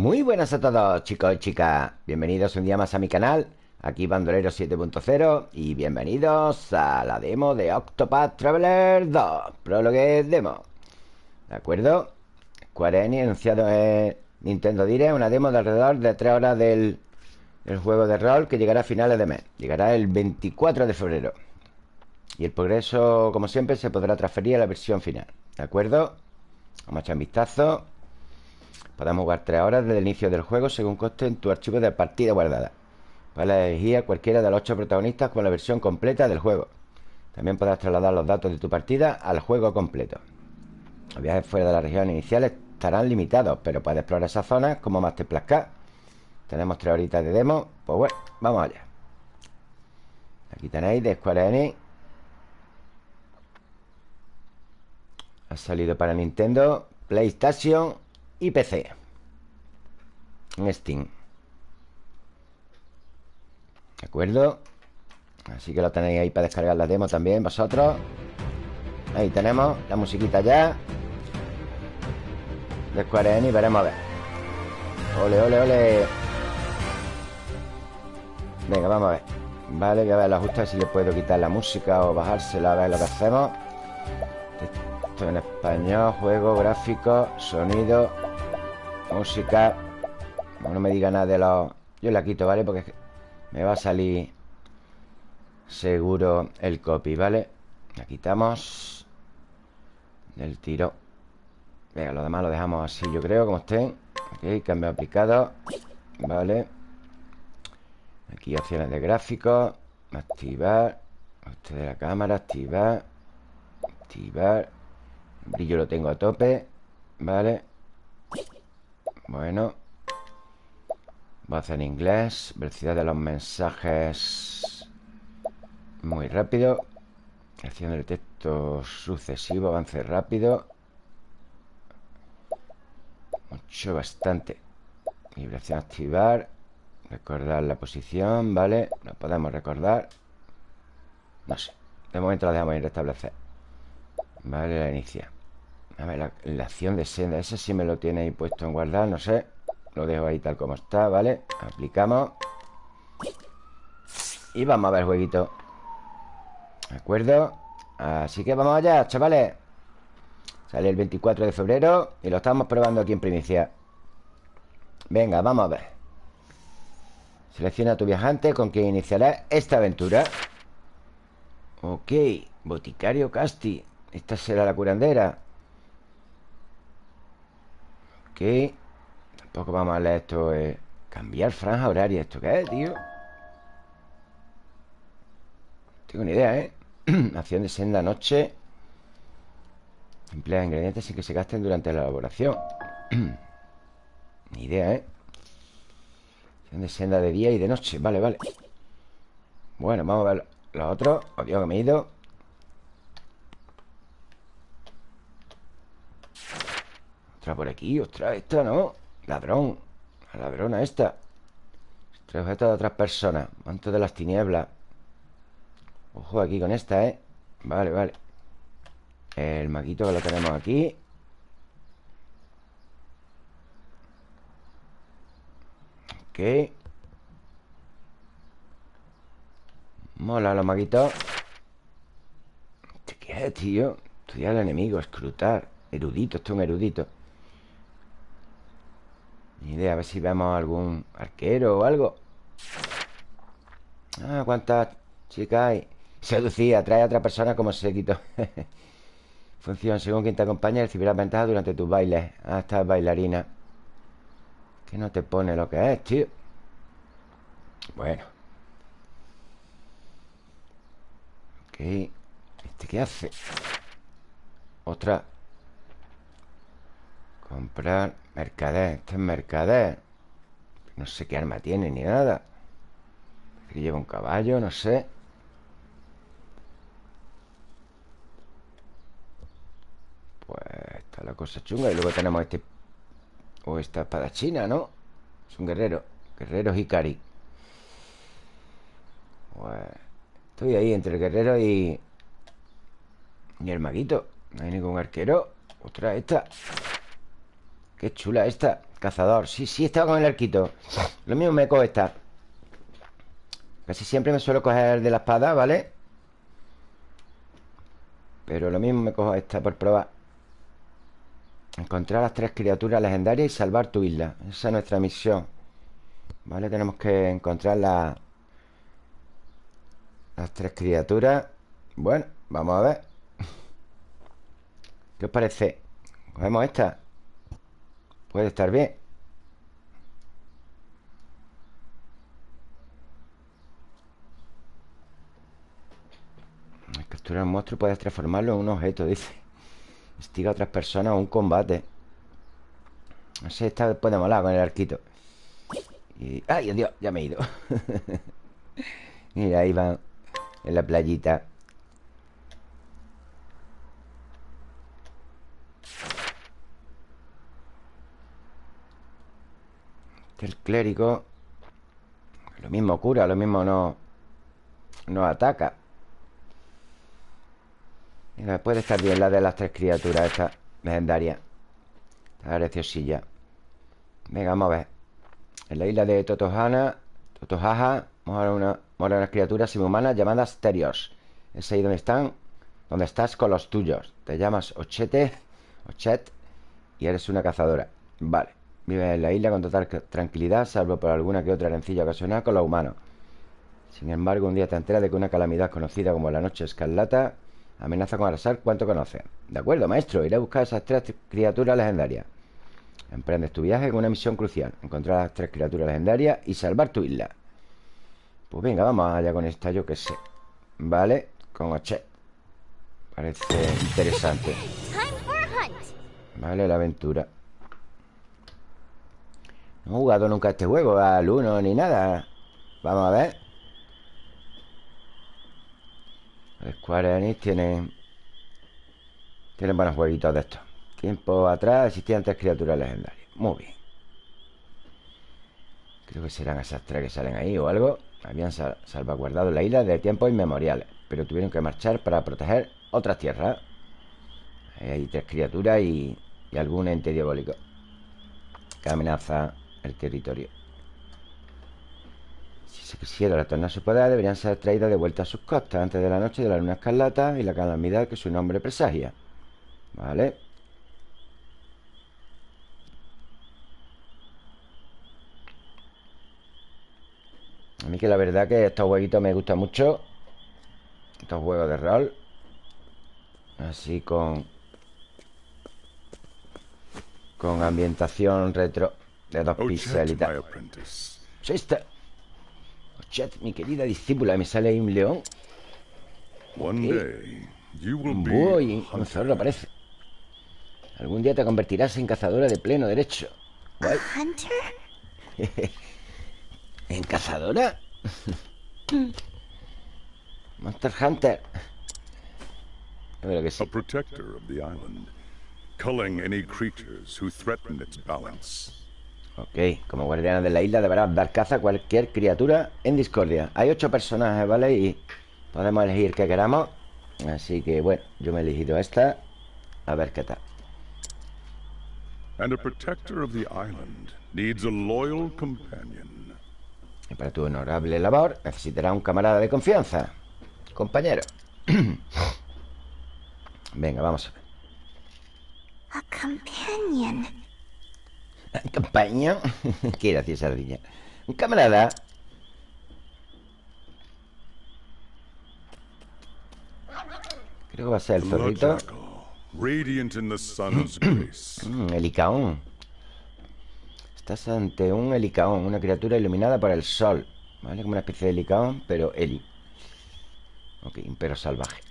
Muy buenas a todos chicos y chicas. Bienvenidos un día más a mi canal Aquí Bandolero 7.0 Y bienvenidos a la demo de Octopath Traveler 2 Prologue demo. ¿De acuerdo? Square Enix anunciado en Nintendo Direct Una demo de alrededor de 3 horas del, del juego de rol Que llegará a finales de mes. Llegará el 24 de febrero. Y el progreso, como siempre, se podrá transferir a la versión final. ¿De acuerdo? Vamos a echar un vistazo Podemos jugar 3 horas desde el inicio del juego según coste en tu archivo de partida guardada. Puedes elegir a cualquiera de los 8 protagonistas con la versión completa del juego. También podrás trasladar los datos de tu partida al juego completo. Los viajes fuera de la región inicial estarán limitados, pero puedes explorar esas zonas como más te plazca. Tenemos 3 horitas de demo. Pues bueno, vamos allá. Aquí tenéis de Square Enix. Ha salido para Nintendo, PlayStation y PC en Steam. ¿De acuerdo? Así que lo tenéis ahí para descargar la demo también vosotros. Ahí tenemos la musiquita ya. De Square Enix, veremos a ver. Ole, ole, ole. Venga, vamos a ver. Vale, voy a ver los ajustes si le puedo quitar la música o bajársela a ver lo que hacemos. Esto en español, juego, gráfico, sonido Música. No me diga nada de los... Yo la quito, ¿vale? Porque me va a salir Seguro el copy, ¿vale? La quitamos Del tiro. Venga, lo demás lo dejamos así, yo creo, como estén. Ok, cambio aplicado Vale Aquí opciones de gráfico. Activar. Este de la cámara, activar. Activar. Brillo lo tengo a tope Vale bueno. Voz en inglés. Velocidad de los mensajes. Muy rápido. Creación del texto sucesivo. Avance rápido. Mucho, bastante. Vibración activar. Recordar la posición, ¿vale? Lo podemos recordar. No sé. De momento lo dejamos en restablecer. Vale, la inicia a ver, la, acción de senda Ese sí me lo tiene ahí puesto en guardar No sé. Lo dejo ahí tal como está, ¿vale? Aplicamos. Y vamos a ver el jueguito. ¿De acuerdo? Así que vamos allá, chavales. Sale el 24 de febrero Y lo estamos probando aquí en primicia. Venga, vamos a ver. Selecciona a tu viajante con quien iniciará esta aventura. Ok Boticario Casti. Esta será la curandera Tampoco vamos a leer esto eh. Cambiar franja horaria ¿Esto qué es, tío? tengo ni idea, ¿eh? Acción de senda noche Emplea ingredientes sin que se gasten durante la elaboración Ni idea, ¿eh? Acción de senda de día y de noche Vale, vale Bueno, vamos a ver los otros Obvio que me he ido Otra por aquí, ostras, esta no Ladrón, la ladrona esta. Tres objetos de otras personas Manto de las tinieblas. Ojo aquí con esta, ¿eh? Vale, vale. El maguito que lo tenemos aquí. Ok. Mola los maguitos. ¿Qué es, tío? Estudiar al enemigo, escrutar Erudito, esto es un erudito ni idea, a ver si vemos algún arquero o algo. Ah, cuántas chicas hay Seducía, atrae a otra persona como se quitó. Función, según quien te acompaña Recibirás ventaja durante tus bailes. Ah, esta bailarina. Que no te pone lo que es, tío. Bueno. Ok. ¿Este qué hace? Otra. Comprar Mercader, este es mercader. No sé qué arma tiene ni nada. Lleva un caballo, no sé. Pues está la cosa chunga Y luego tenemos este O esta espada china, ¿no? Es un guerrero Guerrero Hikari. Pues Estoy ahí entre el guerrero y Y el maguito. No hay ningún arquero. Otra esta Qué chula esta. Cazador. Sí, sí, estaba con el arquito. Lo mismo me cojo esta Casi siempre me suelo coger de la espada, ¿vale? Pero lo mismo me cojo esta por probar. Encontrar las tres criaturas legendarias y salvar tu isla. Esa es nuestra misión. Vale, tenemos que encontrar la... las tres criaturas. Bueno, vamos a ver. ¿Qué os parece? Cogemos esta Puede estar bien Capturar un monstruo puedes transformarlo en un objeto, dice Estiga a otras personas o un combate No sé, esta puede molar con el arquito. ¡Ay, Dios! Ya me he ido Mira, ahí van En la playita El clérigo Lo mismo cura, lo mismo no No ataca. Puede estar bien la de las tres criaturas Esta legendaria. Está greciosilla Venga, vamos a ver. En la isla de Totohana Totohaja Mora una, unas criaturas subhumanas llamadas Terios. Es ahí donde están Donde estás con los tuyos. Te llamas Ochete Ochet Y eres una cazadora. Vale Vives en la isla con total tranquilidad Salvo por alguna que otra herencilla ocasional con los humanos. Sin embargo, un día te enteras de que una calamidad conocida como la Noche Escarlata Amenaza con arrasar cuanto conoce De acuerdo, maestro Iré a buscar esas tres criaturas legendarias. Emprendes tu viaje con una misión crucial Encontrar las tres criaturas legendarias Y salvar tu isla. Pues venga, vamos allá con esta, yo que sé Vale, con Ochet Parece interesante. Vale, la aventura No he jugado nunca este juego Al 1 ni nada. Vamos a ver. Square Enix tienen Tienen buenos jueguitos de estos. Tiempo atrás existían tres criaturas legendarias. Muy bien. Creo que serán esas tres que salen ahí o algo. Habían salvaguardado la isla de tiempos inmemoriales Pero tuvieron que marchar para proteger otras tierras. Hay tres criaturas y, y algún ente diabólico. Que amenaza el territorio si quisiera retornar su poder, deberían ser traídas de vuelta a sus costas antes de la noche de la luna escarlata y la calamidad que su nombre presagia. ¿Vale? A mí que la verdad que estos jueguitos me gustan mucho. Estos juegos de rol. Así con... Con ambientación retro de dos tal. ¡Chiste! Chat, mi querida discípula, me sale ahí un león. Un búho y un zorro aparece. Algún día te convertirás en cazadora de pleno derecho. ¿En cazadora? Monster Hunter. que sí. A protector of the island, culling any creatures who threaten its balance. Ok, como guardiana de la isla deberás dar caza a cualquier criatura en discordia. Hay ocho personajes, ¿vale? Y podemos elegir que queramos. Así que, bueno, yo me he elegido esta. A ver qué tal. Y para tu honorable labor necesitará un camarada de confianza Compañero. Venga, vamos a ver. A companion Campaña. Qué graciosa ardilla. Un camarada. Creo que va a ser el zorrito. mm, Elicaón. Estás ante un Elicaón, una criatura iluminada por el sol. ¿Vale? Como una especie de Elicaón, pero Eli. Ok, un perro salvaje.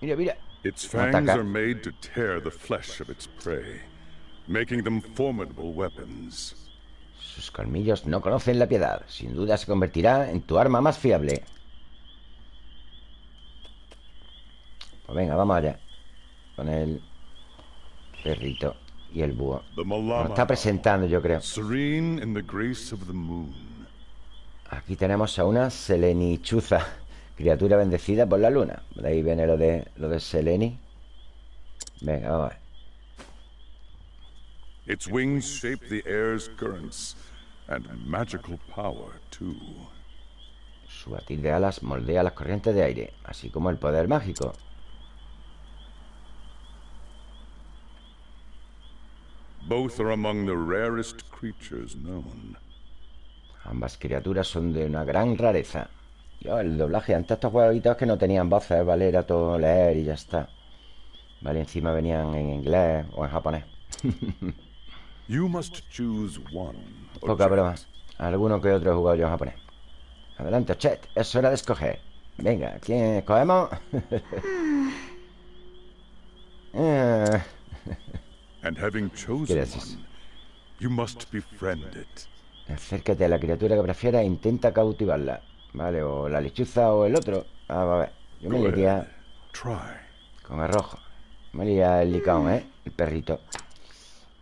Mira, mira. Its fangs are made to tear the flesh of its prey making them formidable weapons. Sus colmillos no conocen la piedad. Sin duda se convertirá en tu arma más fiable. Pues venga, vamos allá. Con el perrito y el búho. Nos está presentando, yo creo. Aquí tenemos a una Selenichuza, criatura bendecida por la luna. De ahí viene lo de, lo de Seleni. Venga, vamos a ver. Its wings shape the air's currents, and magical power, too. Su batir de alas moldea las corrientes de aire, así como el poder mágico. Both are among the rarest creatures known. Ambas criaturas son de una gran rareza. Yo, el doblaje, antes estos jueguitos que no tenían voces, ¿vale? Era todo leer y ya está. Vale, encima venían en inglés o en japonés. Poca broma. Alguno que otro he jugado yo japonés. Adelante, Chet. Es hora de escoger. Venga, ¿quién escogemos? And having chosen Gracias. one, you must befriend it. acércate a la criatura que prefieras e intenta cautivarla. Vale, o la lechuza o el otro. Ah, va a ver. Yo me. Try. con el rojo. Me liaría el licaón, ¿eh? El perrito.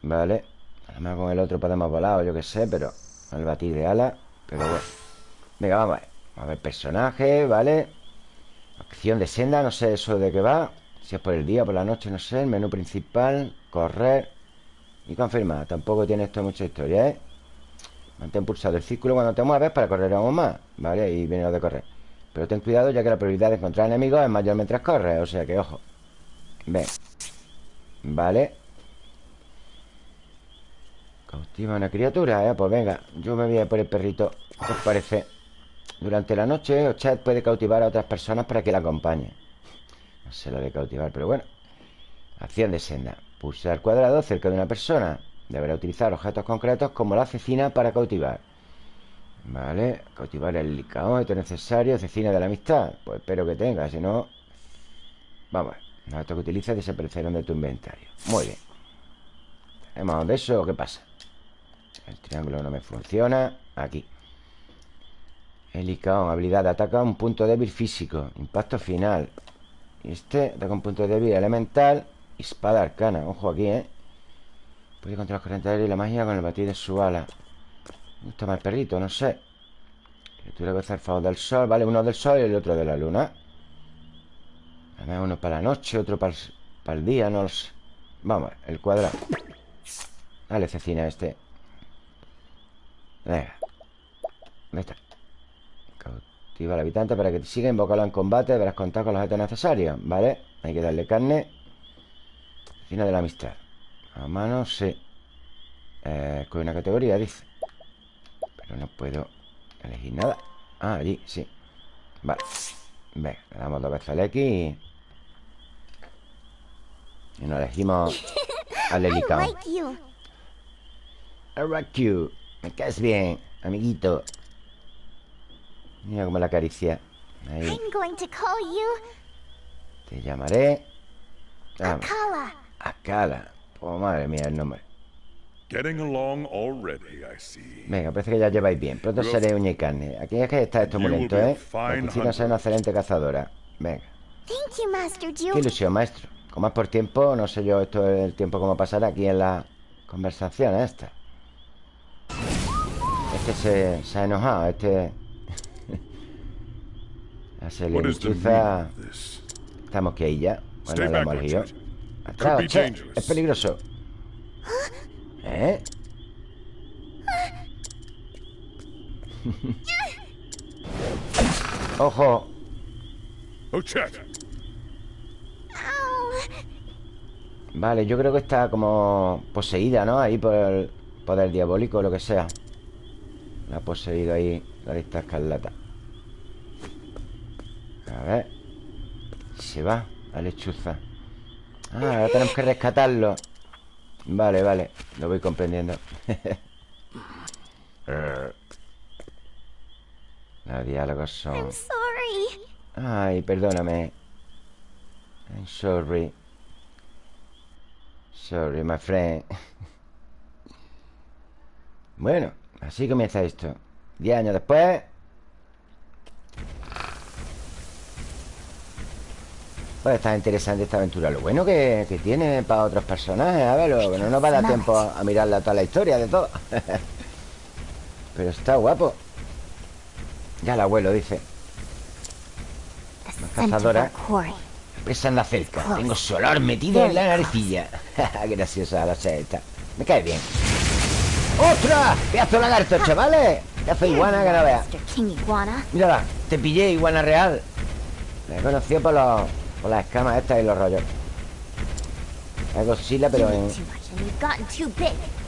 Vale. Además con el otro podemos volar o yo qué sé, pero... El batir de ala. Pero bueno. Venga, vamos a ver. Vamos a ver personaje, ¿vale? Acción de senda, no sé eso de qué va. Si es por el día o por la noche, no sé. El menú principal, correr y confirmar. Tampoco tiene esto mucha historia, ¿eh? Mantén pulsado el círculo cuando te mueves para correr aún más, ¿vale? Y viene lo de correr. Pero ten cuidado ya que la probabilidad de encontrar enemigos es mayor mientras corres, o sea que ojo. Ven. Vale. Cautiva una criatura, ¿eh? Pues venga, yo me voy a por el perrito. ¿Qué os parece? Durante la noche, Ochat puede cautivar a otras personas para que la acompañen. No sé lo de cautivar, pero bueno. Acción de senda. Pulsar cuadrado cerca de una persona. Deberá utilizar objetos concretos como la cecina para cautivar. Vale, cautivar el es necesario. Cecina de la amistad. Pues espero que tenga, si no. Vamos, los objetos que utilices desaparecerán de tu inventario. Muy bien. ¿Tenemos de eso qué pasa? El triángulo no me funciona. Aquí. El licaón, habilidad de ataca un punto débil físico. Impacto final. Y este ataca un punto débil elemental. y Espada arcana. Ojo aquí, ¿eh? Puede controlar de aire y la magia con el batir de su ala. Gusta más el perrito, no sé. Criatura hacer favor del sol. Vale, uno del sol y el otro de la luna. Además, uno para la noche, otro para el, día, no lo sé. Vamos, el cuadrado. Dale, cecina este. Venga. ¿Dónde está? Cautiva al habitante para que te siga. Invócalo en combate. Deberás contar con los objetos necesarios. ¿Vale? Hay que darle carne. Cecina de la amistad. A mano, sí. Eh, con una categoría, dice. Pero no puedo elegir nada. Ah, allí, sí. Vale. Venga, le damos dos veces al X y... Y nos elegimos al I Helicao. like you. I like you. Me caes bien, amiguito. Mira cómo la acaricia. Ahí. I'm going to call you Te llamaré. Vamos. Kala. Akala. Oh, madre mía, el nombre. Getting along already, I see. Venga, parece que ya lleváis bien. Pronto seré uña y carne. Aquí es que está esto muy lento, ¿eh? Piscina es una excelente cazadora. Venga. Thank you, Master Qué ilusión, maestro. Como es por tiempo, no sé yo esto el tiempo cómo pasar aquí en la conversación esta. Este se, se ha enojado, este... Ya se le this? Estamos que ahí ya. Bueno, le hemos. Atrás, che, dangerous. es peligroso. ¿Eh? ¡Ojo! Oh. Vale, yo creo que está como poseída, ¿no? Ahí por el poder diabólico o lo que sea. La ha poseído ahí la lista escarlata. A ver. Se va la lechuza. Ah, ahora tenemos que rescatarlo. Vale, vale. Lo voy comprendiendo. Los diálogos son... Ay, perdóname. I'm sorry. Sorry, my friend. Bueno, así comienza esto. Diez años después. Pues está interesante esta aventura. Lo bueno que, que tiene para otros personajes. A ver, lo no nos va a dar tiempo a, a mirarla toda la historia de todo. Pero está guapo. Ya el abuelo dice. The Una scent of cazadora. our quarry. Presa anda cerca. Tengo su olor metido en la naricilla. Graciosa la seta. Me cae bien ¡Ostras! ¡Pedazo de lagarto, chavales! ¡Pedazo de iguana que no veas! Mírala, te pillé, iguana real Me he conocido por, los, por las escamas estas y los rollos Es Godzilla, pero en...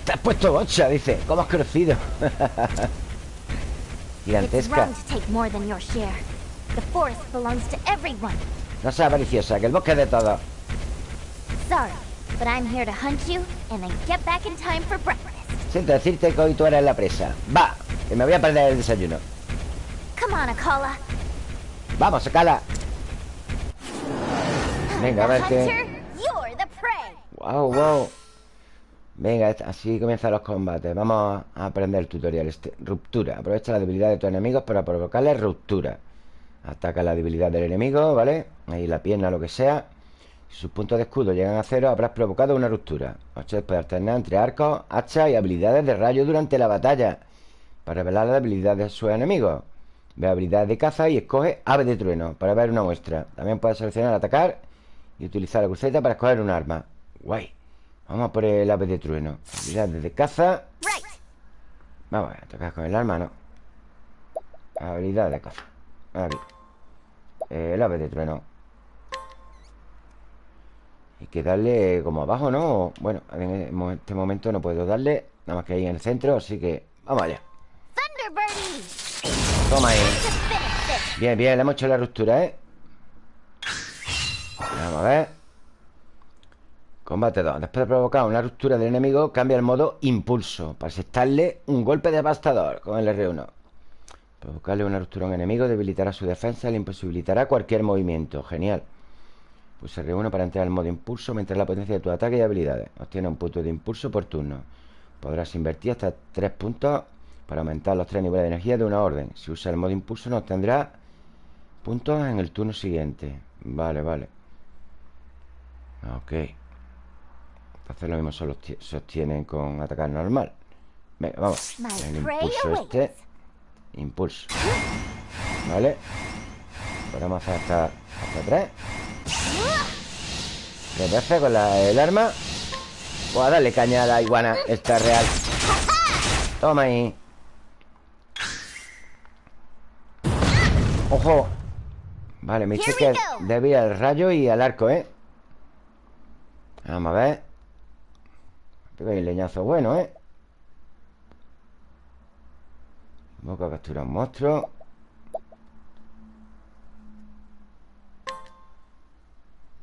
Te has puesto bocha, dice ¿Cómo has crecido? Gigantesca. No seas avariciosa, que el bosque es de todos Sorry, but I'm here to hunt you and then get back in time for breakfast. Siento decirte que hoy tú eres la presa. Va, que me voy a perder el desayuno. Akala. Vamos, sacala Venga, a ver qué... Wow, wow Venga, así comienzan los combates. Vamos a aprender el tutorial este. Ruptura. Aprovecha la debilidad de tus enemigos para provocarles ruptura. Ataca la debilidad del enemigo, ¿vale? Ahí la pierna, lo que sea Si sus puntos de escudo llegan a cero Habrás provocado una ruptura. Ochette puede alternar entre arcos, hachas y habilidades de rayo durante la batalla Para revelar la habilidad de sus enemigos. Ve habilidades de caza y escoge ave de trueno Para ver una muestra. También puedes seleccionar atacar Y utilizar la cruceta para escoger un arma. Guay. Vamos a por el ave de trueno. Habilidades de caza. Vamos a tocar con el arma, ¿no? Habilidad de caza. Eh, El ave de trueno Hay que darle como abajo, ¿no? Bueno, en este momento no puedo darle Nada más que ahí en el centro Así que vamos allá. Toma ahí. Bien, bien, le hemos hecho la ruptura, ¿eh? Vamos a ver Combate 2 Después de provocar una ruptura del enemigo Cambia el modo impulso Para asestarle un golpe devastador Con el R1 Provocarle una ruptura a un enemigo Debilitará su defensa Le imposibilitará cualquier movimiento Genial Pulsa R1 para entrar al modo impulso mientras la potencia de tu ataque y habilidades. Obtiene un punto de impulso por turno. Podrás invertir hasta 3 puntos para aumentar los 3 niveles de energía de una orden. Si usa el modo impulso no obtendrás puntos en el turno siguiente. Vale, vale. Ok. Hacer lo mismo solo sostienen con atacar normal. Venga, vamos. El impulso este. Impulso. Vale. Podemos hacer hasta, hasta 3. ¿Qué pasa con el arma? Voy a darle caña a la iguana Esta real Toma ahí ¡Ojo! Vale, mi que debía al rayo y al arco, ¿eh? Vamos a ver Pega un leñazo bueno, ¿eh? Vamos a capturar un monstruo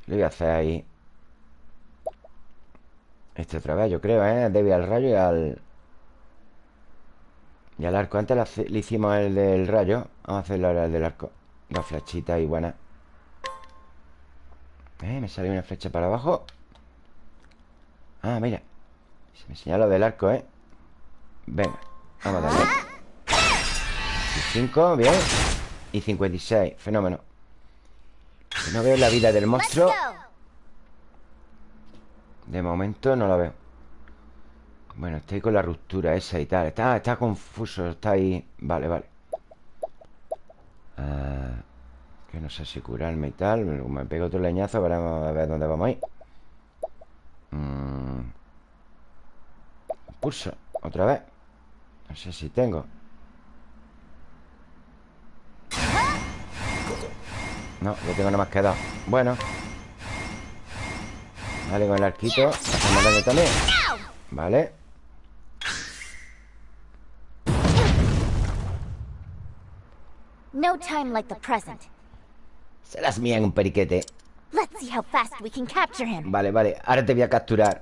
Le voy a hacer ahí. Este otra vez, yo creo, ¿eh? Debe al rayo y al... Y al arco. Antes le hicimos el del rayo. Vamos a hacerlo ahora el del arco. Dos flechitas y buenas ¿Eh? Me sale una flecha para abajo. Ah, mira. Se me señala del arco, ¿eh? Venga, vamos a darle. 5, bien. Y 56, fenómeno No veo la vida del monstruo. De momento no la veo. Bueno, estoy con la ruptura esa y tal. Está, está confuso, está ahí. Vale, vale. Ah, Que no sé si curarme y tal. Me pego otro leñazo Veremos a ver dónde vamos a ir. Mm. Pulso, otra vez. No sé si tengo No, yo tengo nada más que dos Bueno. Vale, con el arquito. Hacemos daño también. Vale. No time like the present. Serás mía en un periquete. Let's see how fast we can capture him. Vale, vale, ahora te voy a capturar.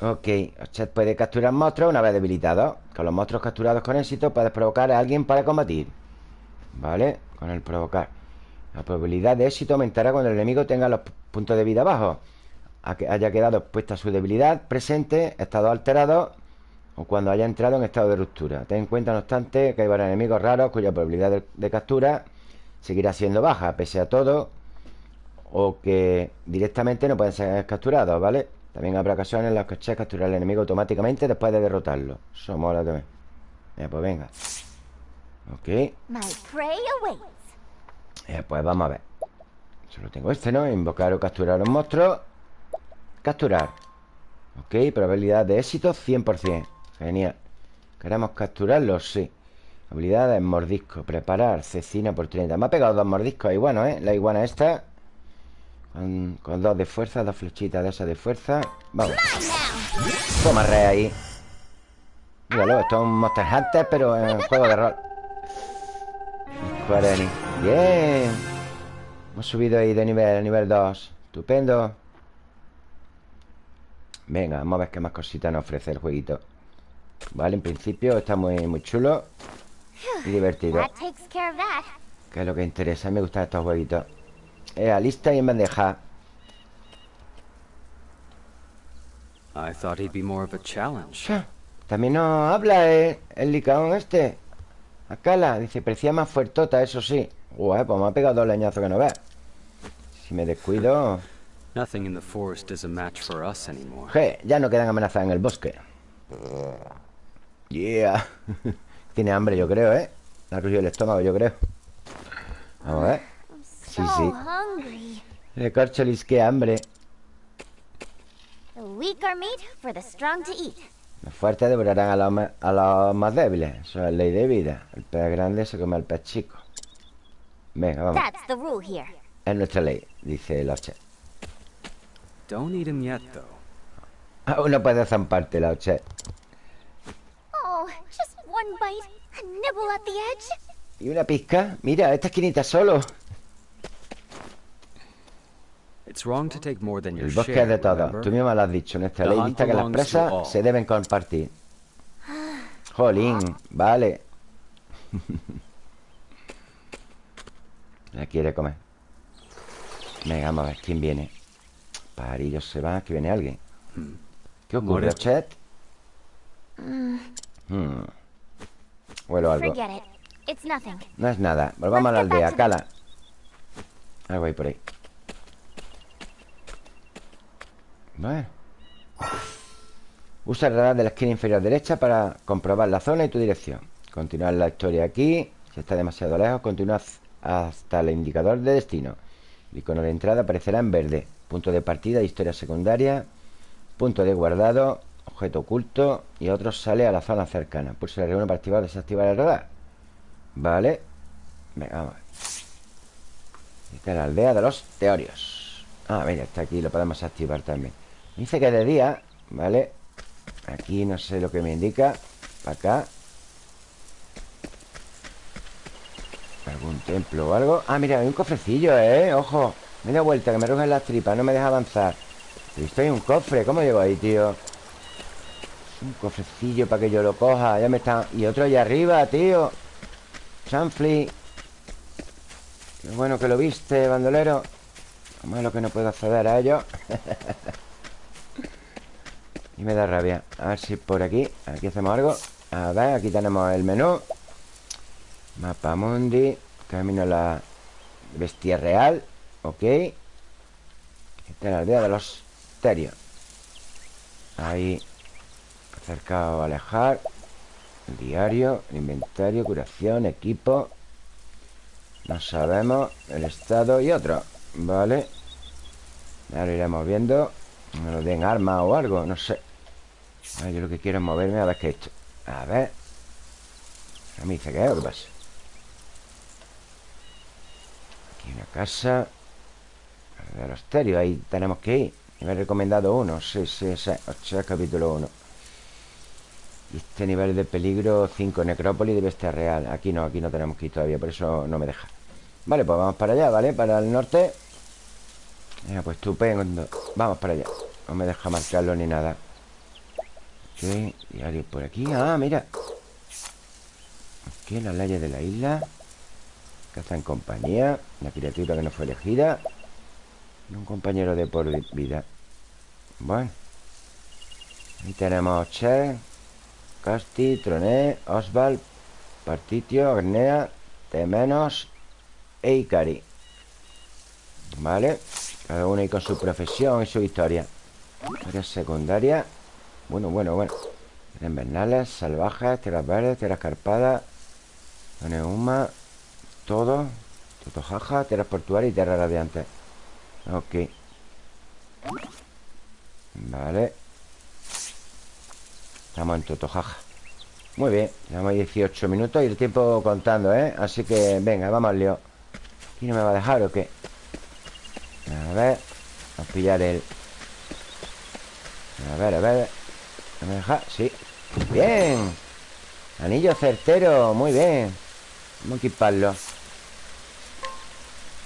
Ok, Ochet puede capturar monstruos una vez debilitado. Con los monstruos capturados con éxito Puedes provocar a alguien para combatir. Vale, con el provocar La probabilidad de éxito aumentará cuando el enemigo tenga los puntos de vida bajos a que haya quedado expuesta su debilidad presente, estado alterado o cuando haya entrado en estado de ruptura. Ten en cuenta, no obstante, que hay varios enemigos raros cuya probabilidad de, captura seguirá siendo baja, pese a todo, o que directamente no pueden ser capturados, ¿vale? También habrá ocasiones en las que Che captura al enemigo automáticamente después de derrotarlo. Eso mola también. Ya, pues venga. Ok. Prey. Eh, pues vamos a ver. Solo tengo este, ¿no? Invocar o capturar un monstruo. Capturar. Ok, probabilidad de éxito 100% Genial ¿Queremos capturarlo? Sí Habilidades, mordisco Preparar, cecina por 30 Me ha pegado dos mordiscos ahí, bueno, ¿eh? La iguana esta con, con dos de fuerza, dos flechitas de esas de fuerza Vamos Toma re ahí Míralo, esto es un Monster Hunter Pero en juego de rol Bien. Hemos subido ahí de nivel a nivel 2 Estupendo. Venga, vamos a ver qué más cositas nos ofrece el jueguito. Vale, en principio está muy, muy chulo Y divertido. Que es lo que interesa A mí me gustan estos jueguitos. Eh, lista y en bandeja. I thought he'd be more of a challenge. También no habla eh, el licaón este Acala, dice, parecía más fuertota, eso sí. Uy, pues me ha pegado dos leñazos que no ves Si me descuido. Nothing in the forest is a match for us anymore. Je, ya no quedan amenazas en el bosque. Yeah. Tiene hambre, yo creo, ¿eh? La rugido el estómago, yo creo. Vamos a ver. Sí, sí. Le corcholis, qué hambre Los fuertes devorarán a los, a los más débiles Eso es ley de vida El pez grande se come al pez chico Venga, vamos Es nuestra ley, dice Loche Don't eat him yet, though. Aún no puede zamparte, Loche Oh, just one bite. A nibble at the edge. Y una pizca. Mira, esta esquinita solo. It's wrong to take more than your El bosque es de todo. Tú mismo lo has dicho. Nuestra ley dicta que las presas se deben compartir. Jolín, vale. La quiere comer. Venga, vamos a ver quién viene. Parillos se van, que viene alguien. ¿Qué ocurre, Chet? Hmm. Huelo algo. No es nada. Volvamos a la aldea. Cala. Algo ahí por ahí. Usa el radar de la esquina inferior derecha para comprobar la zona y tu dirección. Continuar la historia aquí. Si está demasiado lejos, continúa hasta el indicador de destino. El icono de entrada aparecerá en verde. Punto de partida, historia secundaria. Punto de guardado objeto oculto y otro sale a la zona cercana. Pulsa la reúne para activar o desactivar el radar. Vale. Venga, vamos. Esta es la aldea de los teorios. Ah, mira, está aquí, lo podemos activar también. Dice que de día, ¿vale? Aquí no sé lo que me indica. Para acá. ¿Algún templo o algo? Ah, mira, hay un cofrecillo, ¿eh? Ojo. Media vuelta, que me rugen las tripas, no me deja avanzar. Esto hay un cofre. ¿Cómo llego ahí, tío? Un cofrecillo para que yo lo coja Ya me está... Y otro allá arriba, tío Chanfli Qué bueno que lo viste, bandolero Como es lo que no puedo acceder a ello Y me da rabia. A ver si por aquí Aquí hacemos algo. A ver, aquí tenemos el menú. Mapa mundi. Camino a la bestia real. Ok. Esta es la aldea de los terios. Ahí Acercar o alejar. Diario, inventario, curación, equipo. No sabemos El estado y otro. Vale. Ahora iremos viendo. Lo den arma o algo, no sé Yo lo que quiero es moverme a ver qué he hecho. A ver. A mí dice que es qué pasa Aquí una casa. De los terios, ahí tenemos que ir. He recomendado uno, sí, sí, sí. 8 capítulo 1 este nivel de peligro 5, necrópolis de bestia real. Aquí no, aquí no tenemos que ir todavía Por eso no me deja. Vale, pues vamos para allá, ¿vale? Para el norte. Venga, pues estupendo. Vamos para allá. No me deja marcarlo ni nada Ok, diario por aquí Ah, mira Aquí, las leyes de la isla Caza en compañía La criatura que no fue elegida Un compañero de por vida Bueno Ahí tenemos Che Casti, Troné, Oswald, Partitio, Agnea, Temenos e Ikari. ¿Vale? Cada uno y con su profesión y su historia. Historia secundaria. Bueno, bueno, bueno. Invernales, salvajes, tierras verdes, tierras carpadas, Neuma, todo. Totojaja, tierras portuarias y tierras radiantes. Ok. Vale. Estamos en Totojaja Muy bien, llevamos 18 minutos y el tiempo contando, ¿eh? Así que, venga, vamos al lío ¿Aquí no me va a dejar o qué? A ver Vamos a pillar el... A ver, a ver ¿No me deja? Sí. Bien. Anillo certero, muy bien. Vamos a equiparlo.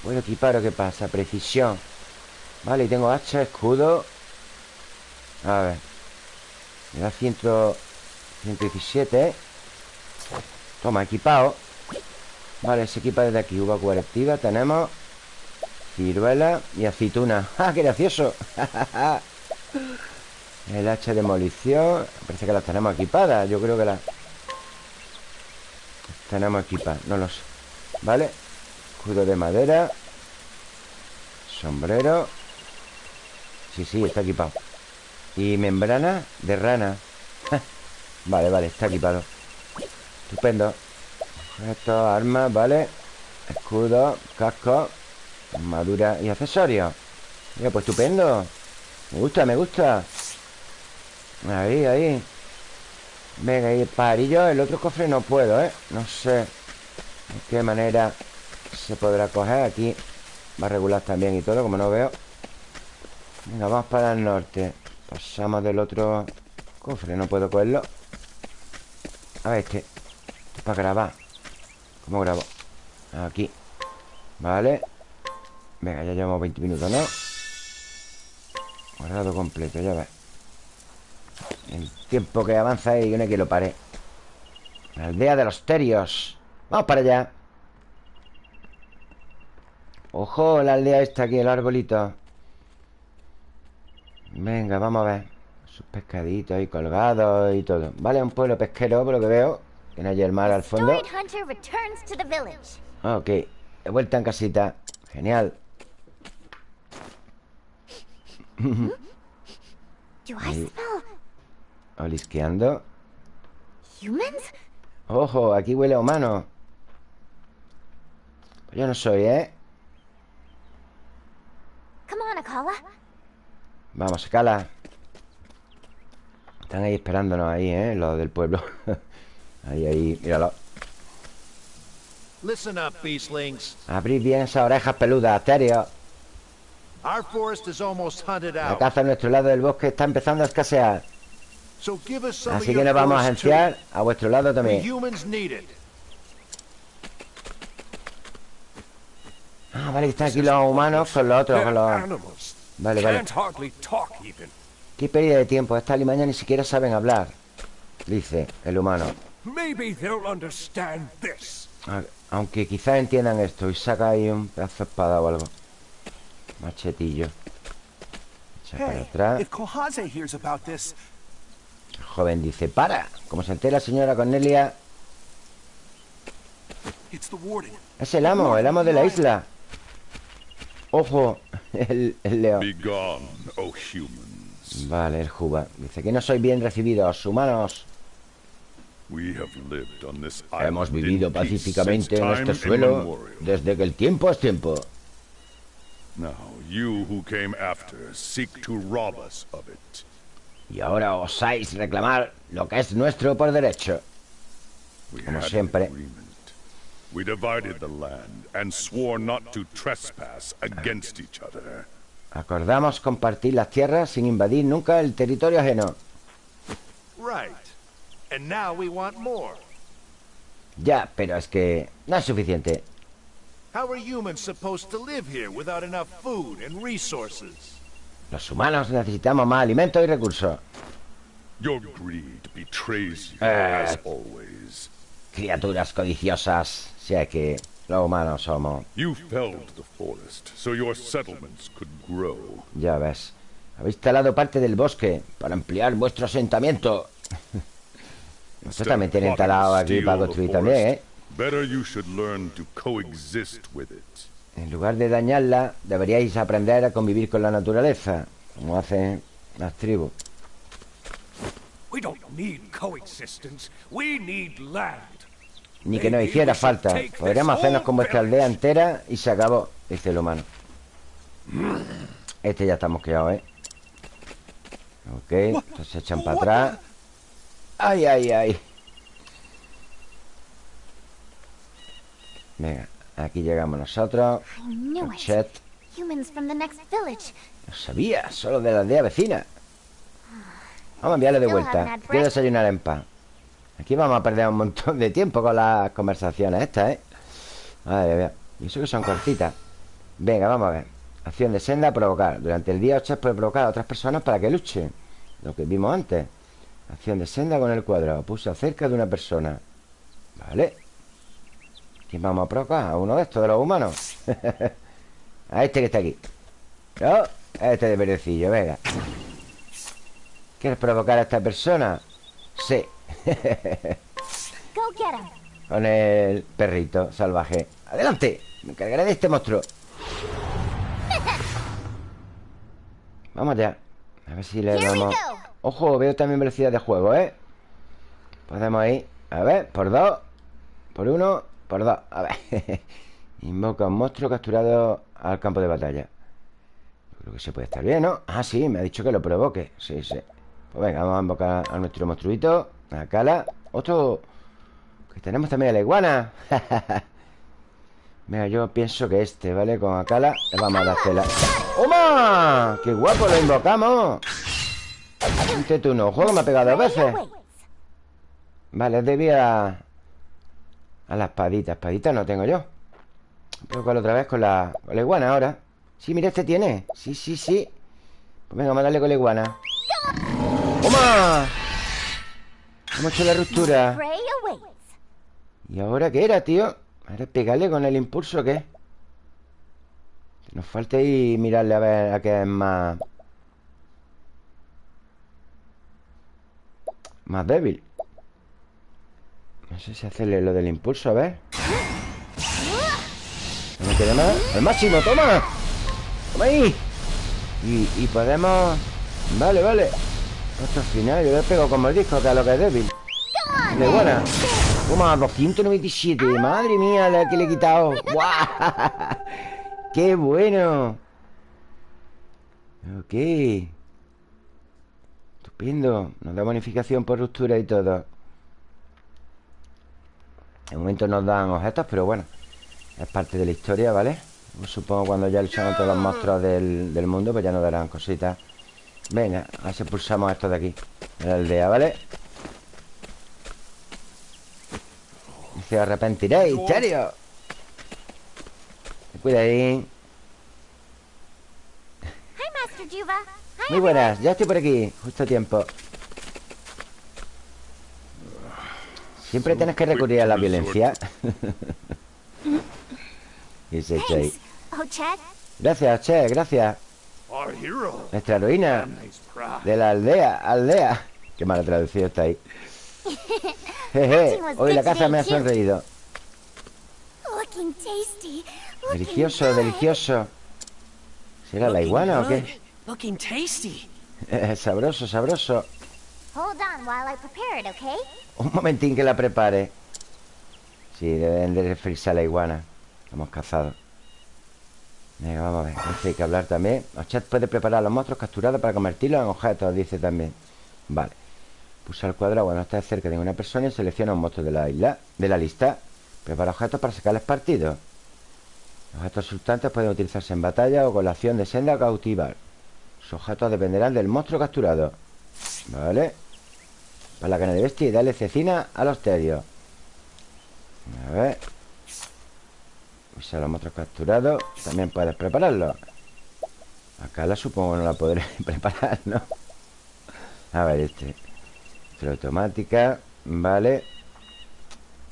¿Puedo equipar o qué pasa? Precisión. Vale, y tengo hacha, escudo. A ver. Me da 100, 117 ¿eh? Toma, equipado. Vale, se equipa desde aquí. Uva colectiva, tenemos Ciruela y aceituna. ¡Ah, qué gracioso! El hacha de demolición Parece que las tenemos equipadas Yo creo que las Tenemos equipadas, no lo sé. ¿Vale? Escudo de madera. Sombrero. Sí, sí, está equipado. Y membrana de rana. Vale, vale, está equipado. Estupendo. Esto, armas, vale. Escudo, casco Armadura y accesorios. Mira, pues estupendo. Me gusta, me gusta Ahí, ahí. Venga, ahí el pajarillo El otro cofre no puedo, ¿eh? No sé De qué manera se podrá coger Aquí. Va a regular también y todo Como no veo. Venga, vamos para el norte. Pasamos del otro cofre No puedo cogerlo. A ver, este Para grabar. ¿Cómo grabo? Aquí. Vale. Venga, ya llevamos 20 minutos, ¿no? Guardado completo, ya ves El tiempo que avanza y yo no que lo pare. La aldea de los terios. Vamos para allá. Ojo, la aldea esta aquí, el arbolito. Venga, vamos a ver. Sus pescaditos ahí colgados y todo. Vale, un pueblo pesquero, por lo que veo. Tiene allí el mar al fondo. Ok, he vuelto en casita. Genial. Ahí. Olisqueando Ojo, aquí huele a humano. Pues Yo no soy, ¿eh? Vamos, Akala. Están ahí esperándonos ahí, ¿eh? Los del pueblo. Ahí, ahí, míralo. Listen up, beastlings. Abrid bien esas orejas peludas, Asterio. Our forest is almost hunted La out. caza a nuestro lado del bosque está empezando a escasear So give us some Así que nos vamos a agenciar a vuestro lado también. Ah, vale, están aquí los humanos con los otros con los... Vale, vale. Qué pérdida de tiempo. Esta limaña ni siquiera saben hablar Dice el humano. A- Aunque quizás entiendan esto Y saca ahí un pedazo de espada o algo. Machetillo. Echa para atrás El joven dice ¡Para! Como se entera la señora Cornelia. Es el amo, el amo de la isla Ojo El, el león. Vale, el Juba Dice que no sois bien recibidos, humanos Hemos vivido pacíficamente en este suelo. Desde que el tiempo es tiempo Now, you who came after seek to rob us of it. Y ahora osáis reclamar lo que es nuestro por derecho Como siempre. We divided the land and swore not to trespass against each other. Acordamos compartir las tierras sin invadir nunca el territorio ajeno Right. And now we want more. Ya, pero es que no es suficiente How are humans supposed to live here without enough food and resources? Los humanos necesitamos más alimentos y recursos Your greed betrays you, Eh. as always. Criaturas codiciosas Si es que los humanos somos You felled the forest so your settlements could grow. Ya ves Habéis talado parte del bosque Para ampliar vuestro asentamiento Ustedes también tienen talado aquí para construir también, ¿eh? Better you should learn to coexist with it. En lugar de dañarla Deberíais aprender a convivir con la naturaleza Como hacen las tribus. Ni que nos hiciera falta. Podríamos hacernos con vuestra aldea entera Y se acabó Dice el humano. Este ya está mosqueado, ¿eh? Ok, entonces se echan para atrás. Ay, ay, ay. Venga, aquí llegamos nosotros. Chet. No sabía, solo de la aldea vecina. Vamos a enviarle de vuelta. Quiero desayunar en paz Aquí vamos a perder un montón de tiempo con las conversaciones estas, ¿eh? Madre mía Y eso que son cortitas. Venga, vamos a ver. Acción de senda, provocar. Durante el día Ochet puede provocar a otras personas para que luchen. Lo que vimos antes. Acción de senda con el cuadrado Pulsa cerca de una persona. Vale ¿Quién vamos a provocar? ¿A uno de estos de los humanos? a este que está aquí ¿No? A este de verdecillo, venga ¿Quieres provocar a esta persona? Sí. Con el perrito salvaje ¡Adelante! Me encargaré de este monstruo Vamos ya A ver si le damos. Ojo, veo también velocidad de juego, ¿eh? Podemos ir A ver, por dos Por uno, por A ver Invoca un monstruo capturado al campo de batalla Creo que se puede estar bien, ¿no? Ah, sí, me ha dicho que lo provoque Sí, sí Pues venga, vamos a invocar a nuestro monstruito A Cala Otro Que tenemos también a la iguana Venga, yo pienso que este, ¿vale? Con Akala le vamos a dar tela ¡Oma! ¡Qué guapo lo invocamos! Este tú no, juego me ha pegado dos veces. Vale, debía A la espadita Espadita no tengo yo Pero con otra vez con la, iguana ahora Sí, mira, este tiene Sí, sí, sí Pues venga, vamos a darle con la iguana ¡Toma! Hemos hecho la ruptura. ¿Y ahora qué era, tío? ¿Ahora pegarle con el impulso o qué? Nos falta ahí mirarle a ver a qué es más... Más débil No sé si hacerle lo del impulso, a ver. No me queda más ¡El máximo, toma! ¡Toma ahí! Y, podemos... Vale, vale. Hasta el final, yo le pego con el disco Que es lo que es débil. De buena. Toma, 297 Madre mía, la que le he quitado. ¡Guau! ¡Qué bueno! Ok. Estupendo. Nos da bonificación por ruptura y todo De momento nos dan objetos Pero bueno Es parte de la historia, ¿vale? Supongo cuando ya luchamos todos los monstruos del, del mundo Pues ya nos darán cositas Venga, a ver si pulsamos esto de aquí De la aldea, ¿vale? Se arrepentiréis, ¿en serio? Cuida ahí Hi, Master Juva. Hi, Muy buenas, ya estoy por aquí Justo a tiempo Siempre tienes que recurrir a la violencia. Y ahí. Oh. Gracias, Che, gracias. Nuestra heroína. De la aldea Aldea. Qué mala traducido está ahí. Jeje, hoy la casa me ha sonreído. Looking tasty. Looking Delicioso, delicioso. ¿Será la iguana o qué? Sabroso, sabroso Un momentín que la prepare. Sí, deben de referirse a la iguana. Hemos cazado. Venga, vamos a ver hay que hablar también. Ochet puede preparar los monstruos capturados para convertirlos en objetos Dice también. Vale. Pulsa el cuadrado cuando estés cerca de una persona Y selecciona un monstruo de la isla De la lista. Prepara objetos para sacarles partido Los objetos resultantes pueden utilizarse en batalla O con la acción de senda o cautivar Sus objetos dependerán del monstruo capturado. Vale Para la cana de bestia y dale cecina a los terios A ver. Usa los monstruos capturados También puedes prepararlo. Acá la supongo no la podré preparar, ¿no? A ver, este. Esto automática. Vale.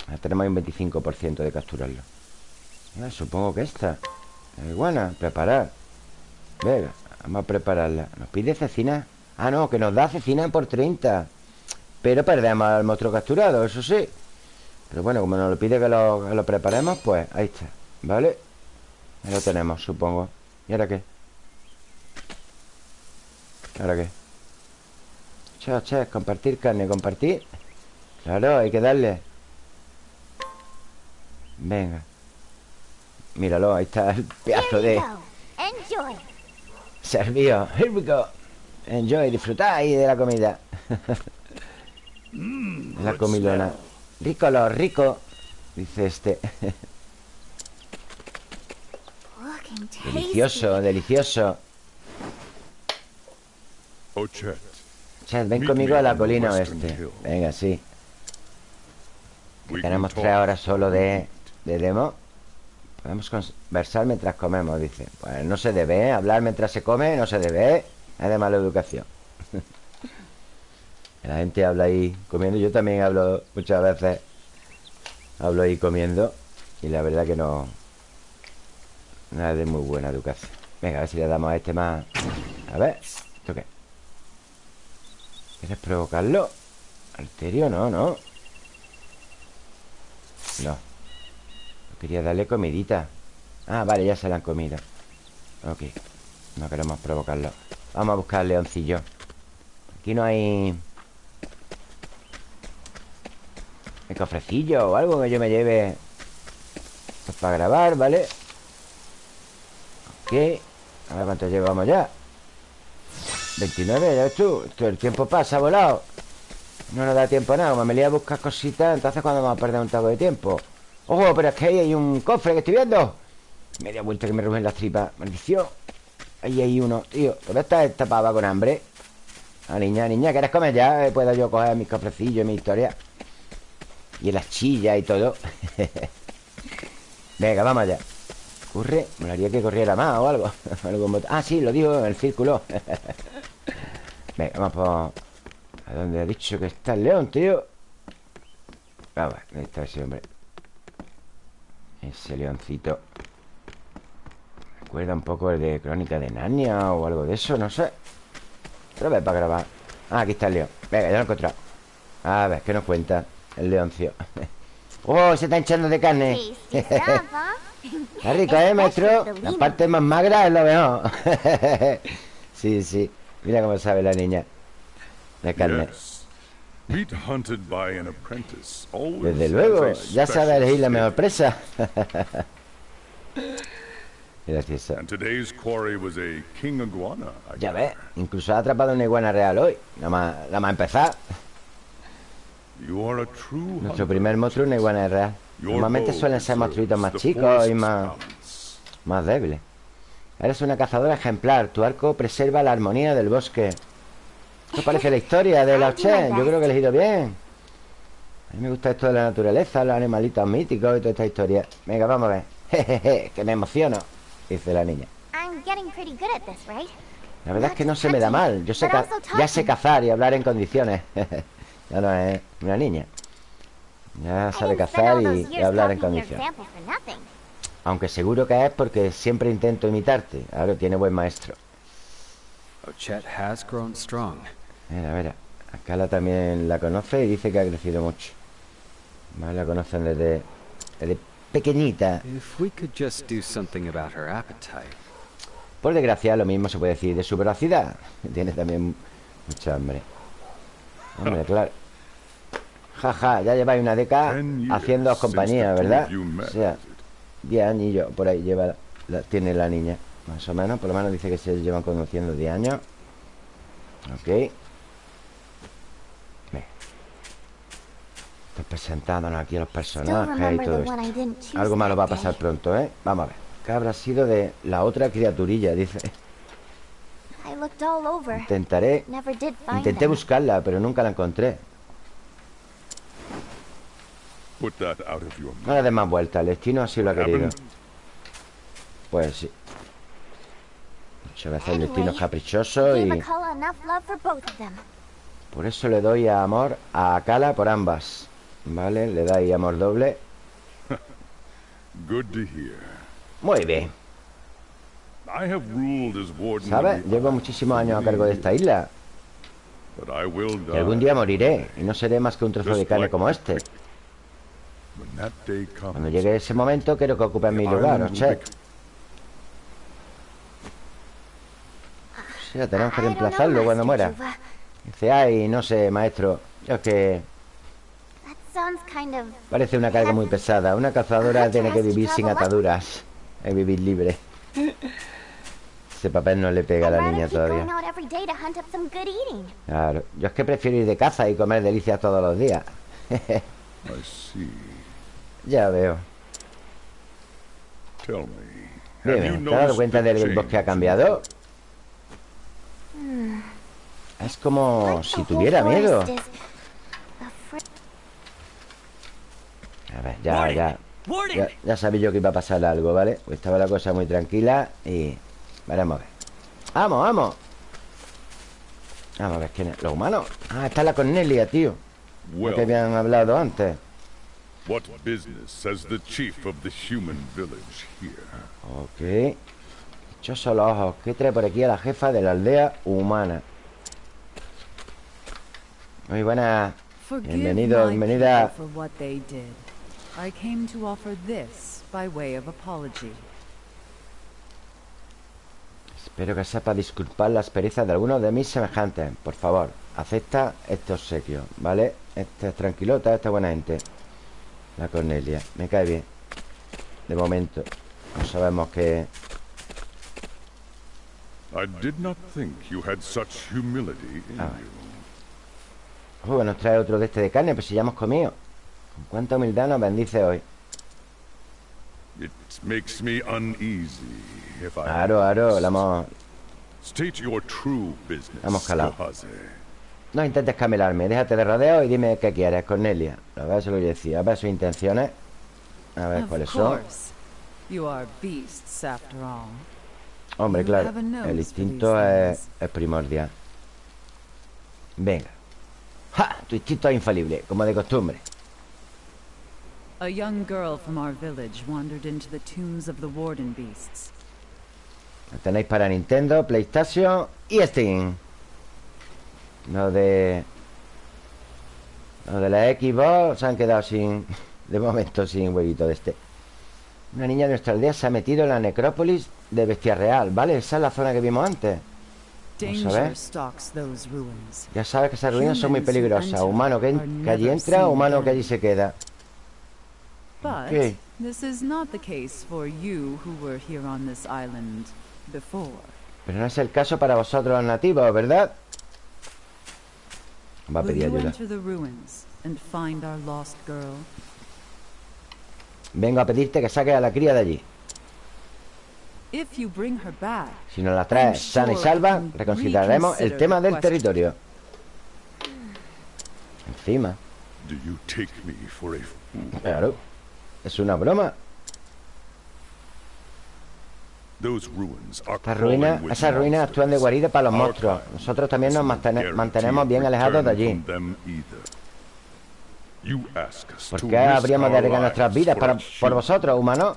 Ya tenemos un 25% de capturarlo. Ah, Supongo que esta La iguana, preparar. Venga, vamos a prepararla. ¿Nos pide cecina? Ah, no, que nos da cecina por 30 Pero perdemos al monstruo capturado, eso sí Pero bueno, como nos lo pide que lo, que lo preparemos Pues ahí está, ¿vale? Ya lo tenemos, supongo ¿Y ahora qué? ¿Ahora qué? Che, che, compartir carne, compartir Claro, hay que darle Venga Míralo, ahí está el pedazo de. Enjoy. servido Here we go Enjoy, disfrutar ahí de la comida La good comilona. Rico los rico. Dice este. Delicioso, delicioso. Chad, ven conmigo a la colina oeste. Venga, sí. Tenemos tres horas solo de, de demo. Podemos conversar mientras comemos, dice. Pues no se debe, ¿eh? Hablar mientras se come, no se debe, ¿eh? Es de mala educación. La gente habla ahí comiendo. Yo también hablo muchas veces. Hablo ahí comiendo. Y la verdad que no. Nada de muy buena educación. Venga, a ver si le damos a este más. A ver, ¿esto qué? ¿Quieres provocarlo? Arterio, no, no. No. Quería darle comidita. Ah, vale, ya se la han comido. Ok. No queremos provocarlo. Vamos a buscar leoncillo. Aquí no hay... ¿Hay cofrecillo o algo que yo me lleve? Esto es para grabar, ¿vale? Ok. A ver cuánto llevamos ya. 29, ya ves tú. El tiempo pasa volado. No nos da tiempo nada. Como me lié a buscar cositas, entonces cuando vamos a perder un taco de tiempo. ¡Ojo! Pero es que ahí hay un cofre que estoy viendo. Media vuelta que me rugen las tripas. Maldición. Ahí hay uno, tío. ¿Dónde está esta pava con hambre? Ah, niña, niña, ¿quieres comer ya? Eh, Puedo yo coger mis cofrecillos, mi historia. Y las chillas y todo. Venga, vamos allá. Corre. Me haría que corriera más o algo. En ah, sí, lo digo en el círculo. Venga, vamos por... ¿A dónde ha dicho que está el león, tío? Ah, va, ahí está ese hombre. Ese leoncito. Recuerda un poco el de Crónica de Narnia o algo de eso, no sé. Otra vez para grabar. Ah, aquí está el león. Venga, ya lo he encontrado. A ver, ¿qué nos cuenta el leoncio? ¡Oh, se está hinchando de carne! Está rico, ¿eh, maestro? La parte más magra es lo mejor. sí, sí. Mira cómo sabe la niña. De carne. Desde luego, ya sabe elegir la mejor presa. Gracioso. Ya ves, incluso ha atrapado una iguana real hoy. Nada más, nada más empezar. You are a true Nuestro primer monstruo es una iguana real. Normalmente suelen ser monstruitos más chicos y más, más débiles. Eres una cazadora ejemplar. Tu arco preserva la armonía del bosque. ¿Qué parece la historia de la Ochen? Yo creo que he elegido bien. A mí me gusta esto de la naturaleza, los animalitos míticos y toda esta historia. Venga, vamos a ver. Jejeje, que me emociono, dice la niña. I'm getting pretty good at this, right? La verdad es que no se me da mal. Yo sé ya sé cazar y hablar en condiciones. ya no es una niña. Ya sabe cazar y, hablar en nothing. Aunque seguro que es porque siempre intento imitarte. Ahora tiene buen maestro. Ochet has grown strong. Mira, mira. A Kala también la conoce y dice que ha crecido mucho. Más la conocen desde, desde pequeñita. If we could just do something about her appetite. Por desgracia, lo mismo se puede decir de su velocidad. Tiene también mucha hambre. Hombre, claro. Jaja, ya lleváis una década since compañía, ¿verdad? O sea, is it? 10 añillos por ahí lleva la- tiene la niña. Más o menos, por lo menos dice que se llevan conociendo 10 años. Ok. Presentándonos aquí a los personajes y todo esto. Algo malo va a pasar pronto, ¿eh? Vamos a ver. ¿Qué habrá sido de la otra criaturilla? Dice. Intentaré. Never did find Intenté buscarla, pero nunca la encontré. Put that out of your No le des más vueltas. El destino así lo ha querido. Pues sí. Muchas veces el destino es caprichoso y por eso le doy amor a Akala por ambas. ¿Vale? Le dais amor doble. Good to hear. Muy bien. I have ruled as warden ¿Sabes? Llevo muchísimos años a cargo de esta isla. But I will Y algún die día moriré. Y no seré más que un trozo de carne como este. Cuando llegue ese momento, quiero que ocupes mi lugar, island will Ochet. bec- O sea, tenemos que know, reemplazarlo cuando muera. Dice, ay, no sé, maestro. Yo es que parece una carga muy pesada. Una cazadora tiene que vivir sin ataduras. Es vivir libre. Ese papel no le pega a la niña todavía. Claro. Yo es que prefiero ir de caza y comer delicias todos los días. Ya veo. Tell me. Have you Dime, ¿te has dado noticed cuenta the del bosque ha cambiado? Es como Like si tuviera miedo. A ver, ya, ya. Ya, ya sabía yo que iba a pasar algo, ¿vale? Pues estaba la cosa muy tranquila y... Veremos a ver. ¡Vamos, vamos! Vamos a ver quién es. ¿Los humanos? Ah, está la Cornelia, tío. Que Well, habían hablado antes. what business has the chief of the human village here? Ok. Dichosos los ojos. ¿Qué trae por aquí a la jefa de la aldea humana? Muy buena. Forgive Bienvenido, bienvenida. people for what they did. I came to offer this by way of apology. Espero que sepa disculpar las perezas de algunos de mis semejantes. Por favor, acepta este obsequio, ¿vale? Esta es tranquilota, esta es buena gente. La Cornelia. Me cae bien. De momento. No sabemos qué... I did not think you had such humility in Ah. you. Nos trae otro de este de carne, pues si ya hemos comido. Con cuánta humildad nos bendice hoy. It makes me uneasy Aro, aro, la hemos... calado. No intentes camelarme, déjate de rodeo y dime qué quieres, Cornelia. A ver, se lo decía, a ver sus intenciones. A ver cuáles son. Hombre, claro, a el instinto es, primordial. Venga. ¡Ja! Tu instinto es infalible, como de costumbre. A young girl from our village wandered into the tombs of the warden beasts. Lo tenéis para Nintendo, PlayStation y Steam. Lo de... Lo de la Xbox se han quedado sin... De momento sin huevito de este. Una niña de nuestra aldea se ha metido en la necrópolis de Bestia Real, ¿vale? Esa es la zona que vimos antes. Vamos a ver. Ya sabes que esas ruinas son muy peligrosas. Humano que, que allí entra, humano que allí se queda. Okay. this is not the case for you who were here on this island before. Pero no es el caso para vosotros los nativos, ¿verdad? Va a Will pedir ayuda. enter the ruins and find our lost girl? Vengo a pedirte que saques a la cría de allí. If you bring her back, Si nos la traes sana y salva, reconsideraremos el tema del territorio. Encima, Do you take me for a fool? claro. Es una broma. Crawling ruinas, esas ruinas actúan de guarida para los monstruos. Nosotros también nos mantene- mantenemos bien alejados de allí. ¿Por qué habríamos de arriesgar nuestras vidas para, por vosotros, humanos?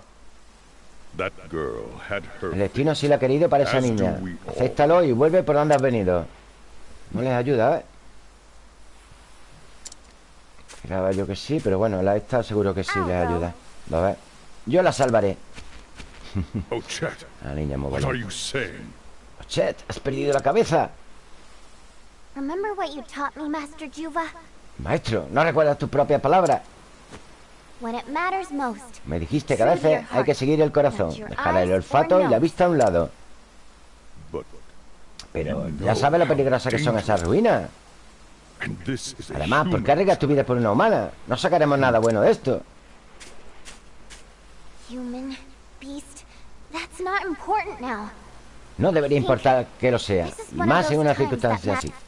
El destino sí lo ha querido para esa niña. Acéptalo y vuelve por donde has venido. No les ayuda, ¿eh? Esperaba yo que sí, pero bueno, la esta seguro que sí les ayuda. ¿Lo ves? Yo la salvaré. Oh, Chet, La niña muy buena. you saying? Chet, has perdido la cabeza. Remember what you taught me, Master Juva? Maestro, ¿no recuerdas tus propias palabras? When it matters most. Me dijiste que a veces hay que seguir el corazón, dejar el olfato y la vista a un lado. But Pero ya sabes lo peligrosas que son esas ruinas. Además, ¿por qué arriesgas tu vida por una humana? No sacaremos nada bueno de esto. Human, beast, that's not important now. No debería importar que lo sea, y más en una circunstancia así. matter.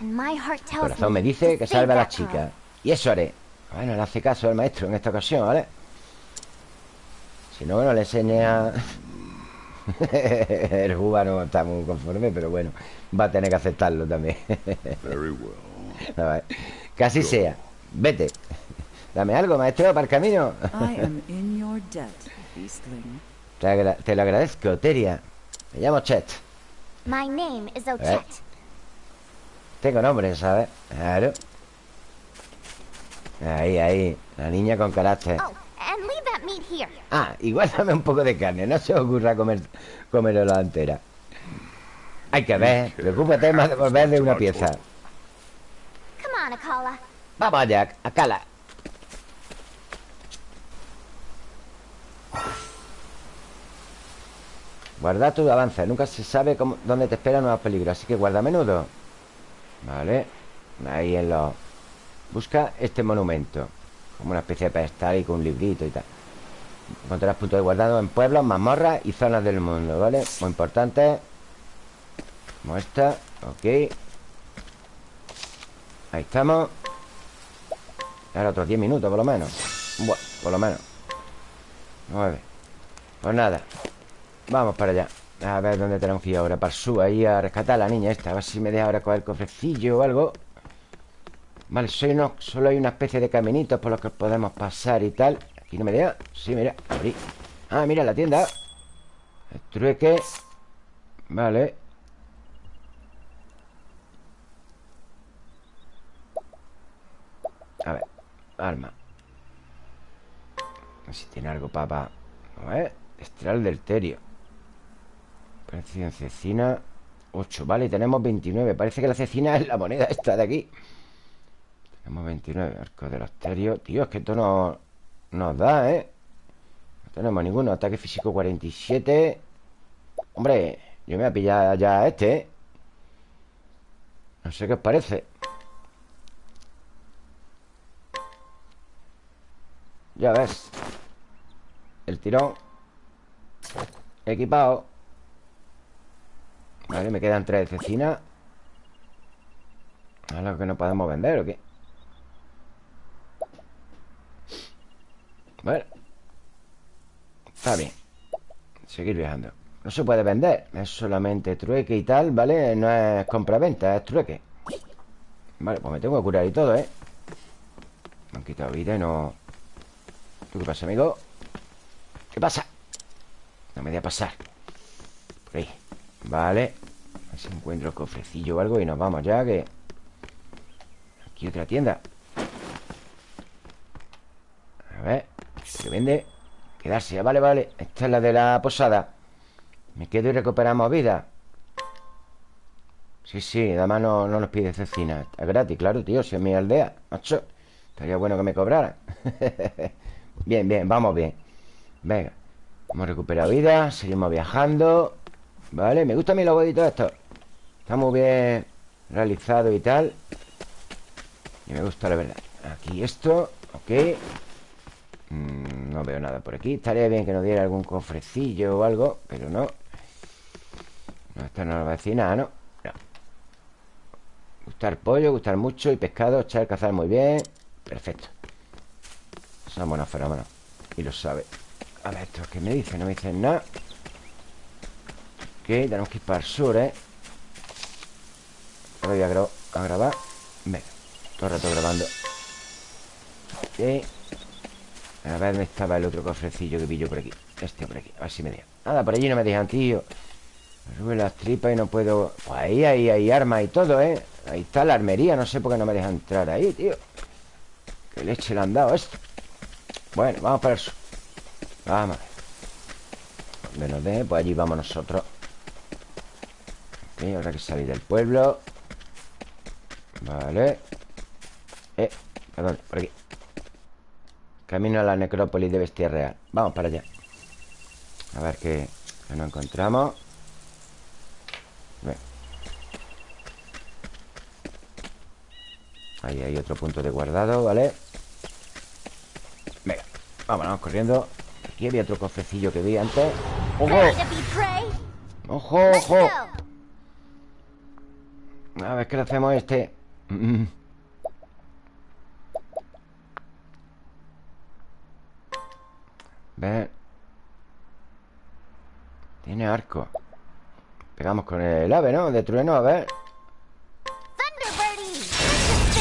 And my heart El tells corazón me me dice que salve a la chica. Y eso haré. Bueno, le hace caso el maestro en esta ocasión, ¿vale? Si no, bueno, le enseña... el Juba no está muy conforme, pero bueno, va a tener que aceptarlo también. A ver, así sea. Vete. Dame algo, maestro, para el camino. Te, agra- te lo agradezco, Teria. Me llamo Chet. My name is Ochet. Tengo nombre, ¿sabes? Claro. Ahí, ahí. La niña con carácter. Oh, and leave that meat here. Ah, igual dame un poco de carne. No se os ocurra comer, comerlo entera. Hay que ver. Preocúpate más de volver de una pieza. Come on, Akala. Vamos allá, a cala. Guarda tu avance. Nunca se sabe dónde te esperan nuevos peligros. Así que guarda a menudo. Vale. Ahí en los... Busca este monumento Como una especie de pedestal y con un librito y tal Encontrarás puntos de guardado en pueblos, mazmorras y zonas del mundo, ¿vale? Muy importante Como esta Ok Ahí estamos Ahora otros 10 minutos por lo menos Bueno, por lo menos 9 Pues nada Vamos para allá. A ver dónde tenemos que ir ahora sur, ahí a rescatar a la niña esta A ver si me deja ahora coger el cofrecillo o algo. Vale, solo hay una especie de caminitos Por los que podemos pasar y tal. Aquí no me deja. Sí, mira, abrí. Ah, mira la tienda. El trueque. Vale. A ver, arma. A ver si tiene algo, papá. A ver, estral del terio Precio en cecina 8, vale, tenemos 29 Parece que la cecina es la moneda esta de aquí. Tenemos 29 Arco del asterio Tío, es que esto no nos da, ¿eh? No tenemos ninguno. Ataque físico 47 Hombre, yo me voy a pillar ya este, ¿eh? No sé qué os parece. Ya ves. El tirón. Equipado Vale, me quedan tres de cecina ¿Es lo que no podemos vender o qué? Bueno Está bien Seguir viajando No se puede vender Es solamente trueque y tal, ¿vale? No es compra-venta, es trueque Vale, pues me tengo que curar y todo, ¿eh? Me han quitado vida y no... ¿Qué pasa, amigo? ¿Qué pasa? No me voy a pasar Por ahí Vale A ver si encuentro el cofrecillo o algo Y nos vamos ya, que... Aquí otra tienda. A ver Se vende. Quedarse, vale, vale. Esta es la de la posada. Me quedo y recuperamos vida. Sí, sí, además no, no nos pide cecina. Es gratis, claro, tío, si es mi aldea Macho, estaría bueno que me cobraran Bien, bien, vamos bien. Venga Hemos recuperado vida Seguimos viajando. Vale, me gusta mi logo y todo esto Está muy bien realizado y tal. Y me gusta la verdad. Aquí esto, ok. Mm, No veo nada por aquí. Estaría bien que nos diera algún cofrecillo o algo Pero no. No, esta no es la vecina, ¿no? No. Gustar pollo, gustar mucho Y pescado, echar, cazar muy bien. Perfecto. Son buenos fenómenos. Y lo sabe. A ver, ¿esto qué me dicen? No me dicen nada. Ok, tenemos que ir para el sur, ¿eh? Ahora voy a, gra a grabar. Venga, todo el rato grabando. Ok A ver dónde estaba el otro cofrecillo que pillo por aquí Este por aquí, a ver si me deja. Nada, por allí no me dejan, tío. Me las tripas y no puedo. Pues ahí, ahí hay armas y todo, ¿eh? Ahí está la armería, no sé por qué no me deja entrar ahí, tío. Qué leche le han dado esto. Bueno, vamos para el sur. Vamos Donde nos deje, pues allí vamos nosotros. Ok, ahora que salir del pueblo Vale. Eh, perdón, por aquí. Camino a la necrópolis de Bestia Real. Vamos para allá. A ver qué, qué nos encontramos. Bien. Ahí hay otro punto de guardado, ¿vale? Vámonos, corriendo. Aquí había otro cofrecillo que vi antes. ¡Ojo! ¡Ojo, ojo! A ver qué le hacemos a este mm. Ver Tiene arco. Pegamos con el ave, ¿no? De trueno, a ver.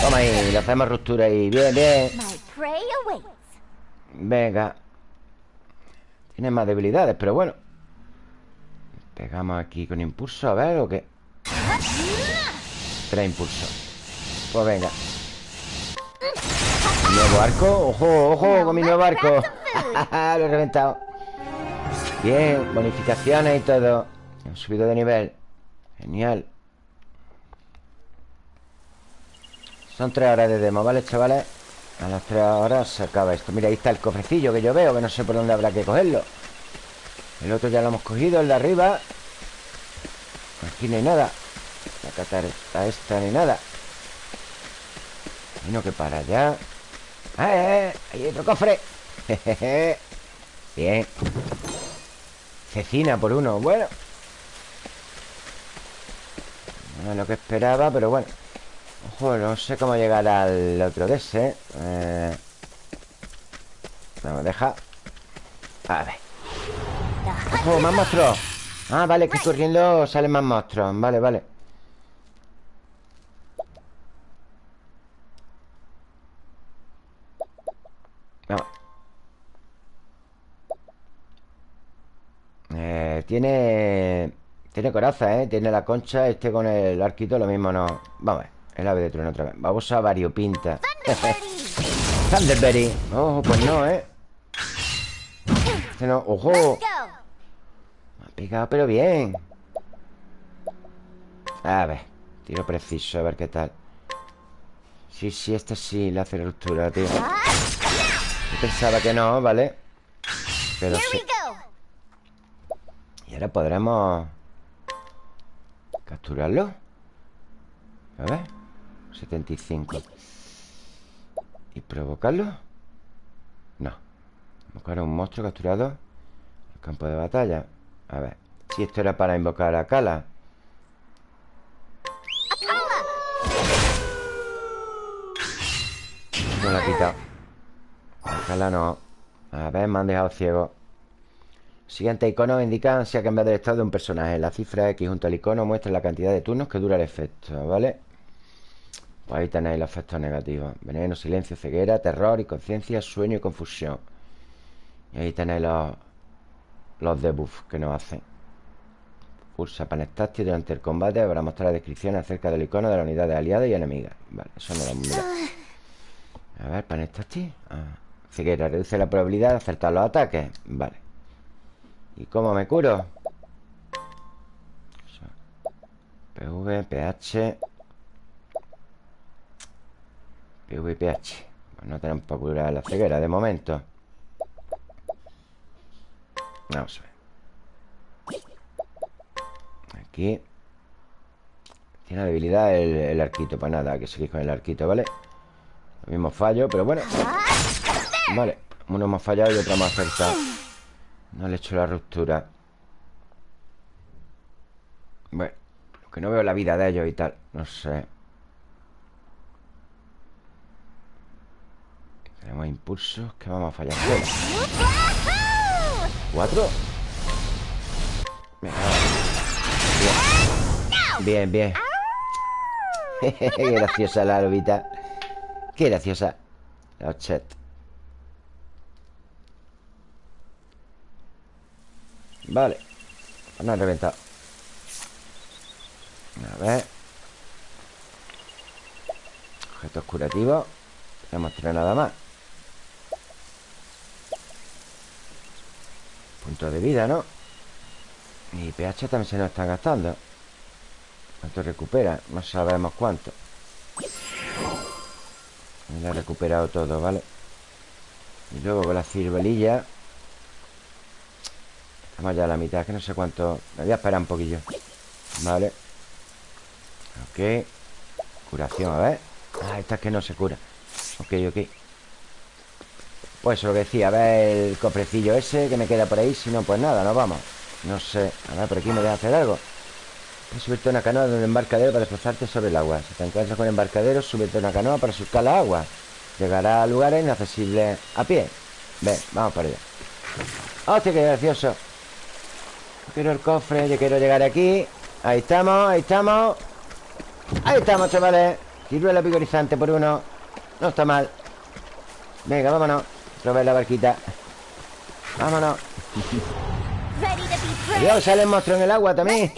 Toma ahí, le hacemos ruptura ahí. Bien, bien. Venga. Tiene más debilidades, pero bueno. Pegamos aquí con impulso A ver, ¿o qué? Tres impulsos Pues venga. Nuevo arco. Ojo, ojo con mi nuevo arco. Lo he reventado. Bien, bonificaciones y todo. Hemos subido de nivel. Genial. Son tres horas de demo, ¿vale, chavales? A las 3 horas se acaba esto. Mira, ahí está el cofrecillo que yo veo Que no sé por dónde habrá que cogerlo. El otro ya lo hemos cogido, el de arriba. Aquí no hay nada. La catarata esta ni nada Imagino que para allá ¡Eh, eh! ¡Hay otro cofre! Jejeje. Bien Cecina por uno Bueno No es lo que esperaba, pero bueno Ojo, no sé cómo llegar al otro de ese eh... Vamos, deja A ver ¡Ojo, más monstruos! Ah, vale, que corriendo salen más monstruos Vale, vale Tiene... Tiene coraza, ¿eh? Tiene la concha Este con el arquito lo mismo no Vamos a ver El ave de trueno otra vez Vamos a variopinta Thunderberry Ojo, pues no, ¿eh? Este no ¡Ojo! Me ha pegado, pero bien A ver Tiro preciso, a ver qué tal Sí, sí, este sí le hace ruptura, tío Yo pensaba que no, ¿vale? Pero sí. Y ahora podremos Capturarlo. A ver 75 ¿Y provocarlo? No. Invocar a un monstruo capturado campo de batalla. A ver Si esto era para invocar a Kala. No la ha quitado. Kala no. A ver, me han dejado ciego Siguiente icono indica si ha cambiado el estado de un personaje. La cifra X junto al icono muestra la cantidad de turnos que dura el efecto, ¿vale? Pues ahí tenéis los efectos negativos. Veneno, silencio, ceguera, terror, inconsciencia, sueño y confusión. Y ahí tenéis los, los debuffs que nos hacen. Pulsa panel táctil durante el combate para mostrar descripciones acerca del icono de las unidades aliadas y enemigas. Vale, eso no lo mirado. A ver, panel táctil. Ah, ceguera, reduce la probabilidad de acertar los ataques. Vale. ¿Y cómo me curo? PV, PH PV, PH pues No tenemos para curar la ceguera de momento. Vamos a ver. Aquí. Tiene debilidad el, el arquito Pues nada, que seguir con el arquito, ¿vale? Lo mismo fallo, pero bueno. Vale, uno hemos fallado y otro hemos acertado no le he hecho la ruptura. Bueno Que no veo la vida de ellos y tal No sé. Tenemos impulsos Que vamos a fallar. ¿Cuatro? Bien, bien. Qué graciosa la lobita. Qué graciosa. La chat Vale. No han reventado A ver. Objetos curativos. No hemos tirado nada más. Puntos de vida, ¿no? Y pH también se nos están gastando. ¿Cuánto recupera? No sabemos cuánto. Lo ha recuperado todo, ¿vale? Y luego con la cirbelilla Estamos ya a la mitad, que no sé cuánto. Me voy a esperar un poquillo. Vale. Ok. Curación, a ver. Ah, esta es que no se cura. Ok, ok. Pues lo que decía, a ver el cofrecillo ese Que me queda por ahí, si no, pues nada, nos vamos. No sé, a ver, por aquí me deja hacer algo. Puedes subirte una canoa de un embarcadero para desplazarte sobre el agua. Si te encuentras con embarcadero, súbete a una canoa para surcar la agua. Llegará a lugares inaccesibles a pie. Ven, vamos para allá. ¡Hostia, qué gracioso! Quiero el cofre, yo quiero llegar aquí. Ahí estamos, ahí estamos. Ahí estamos, chavales. Ciruela picorizante por uno. No está mal. Venga, vámonos. Probar la barquita. Vámonos. Dios, sale el monstruo en el agua también.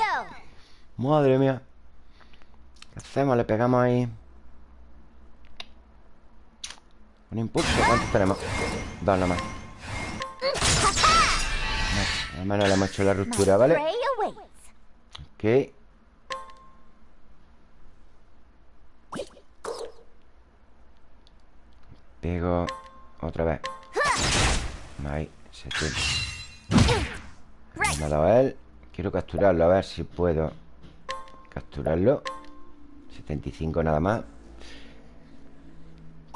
Madre mía. ¿Qué hacemos? Le pegamos ahí. Un impulso. ¿Cuántos tenemos? Dos nomás Al menos le hemos hecho la ruptura, ¿vale? Ok. Pego Otra vez. Ahí, 70 Me ha dado él. Quiero capturarlo, a ver si puedo Capturarlo. 75 nada más.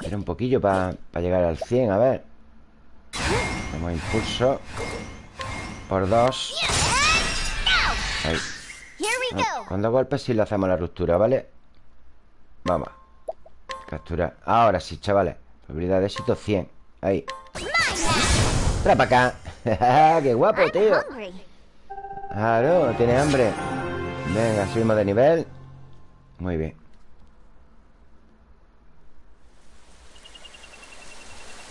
Era un poquillo para llegar al 100, a ver. Tenemos impulso Por dos. Ahí. Cuando golpes si le hacemos la ruptura, ¿vale? Vamos. Captura. Ahora sí, chavales. Probabilidad de éxito 100 Ahí. Trae para acá. ¡Qué guapo, tío! Claro, tiene hambre. Venga, subimos de nivel. Muy bien.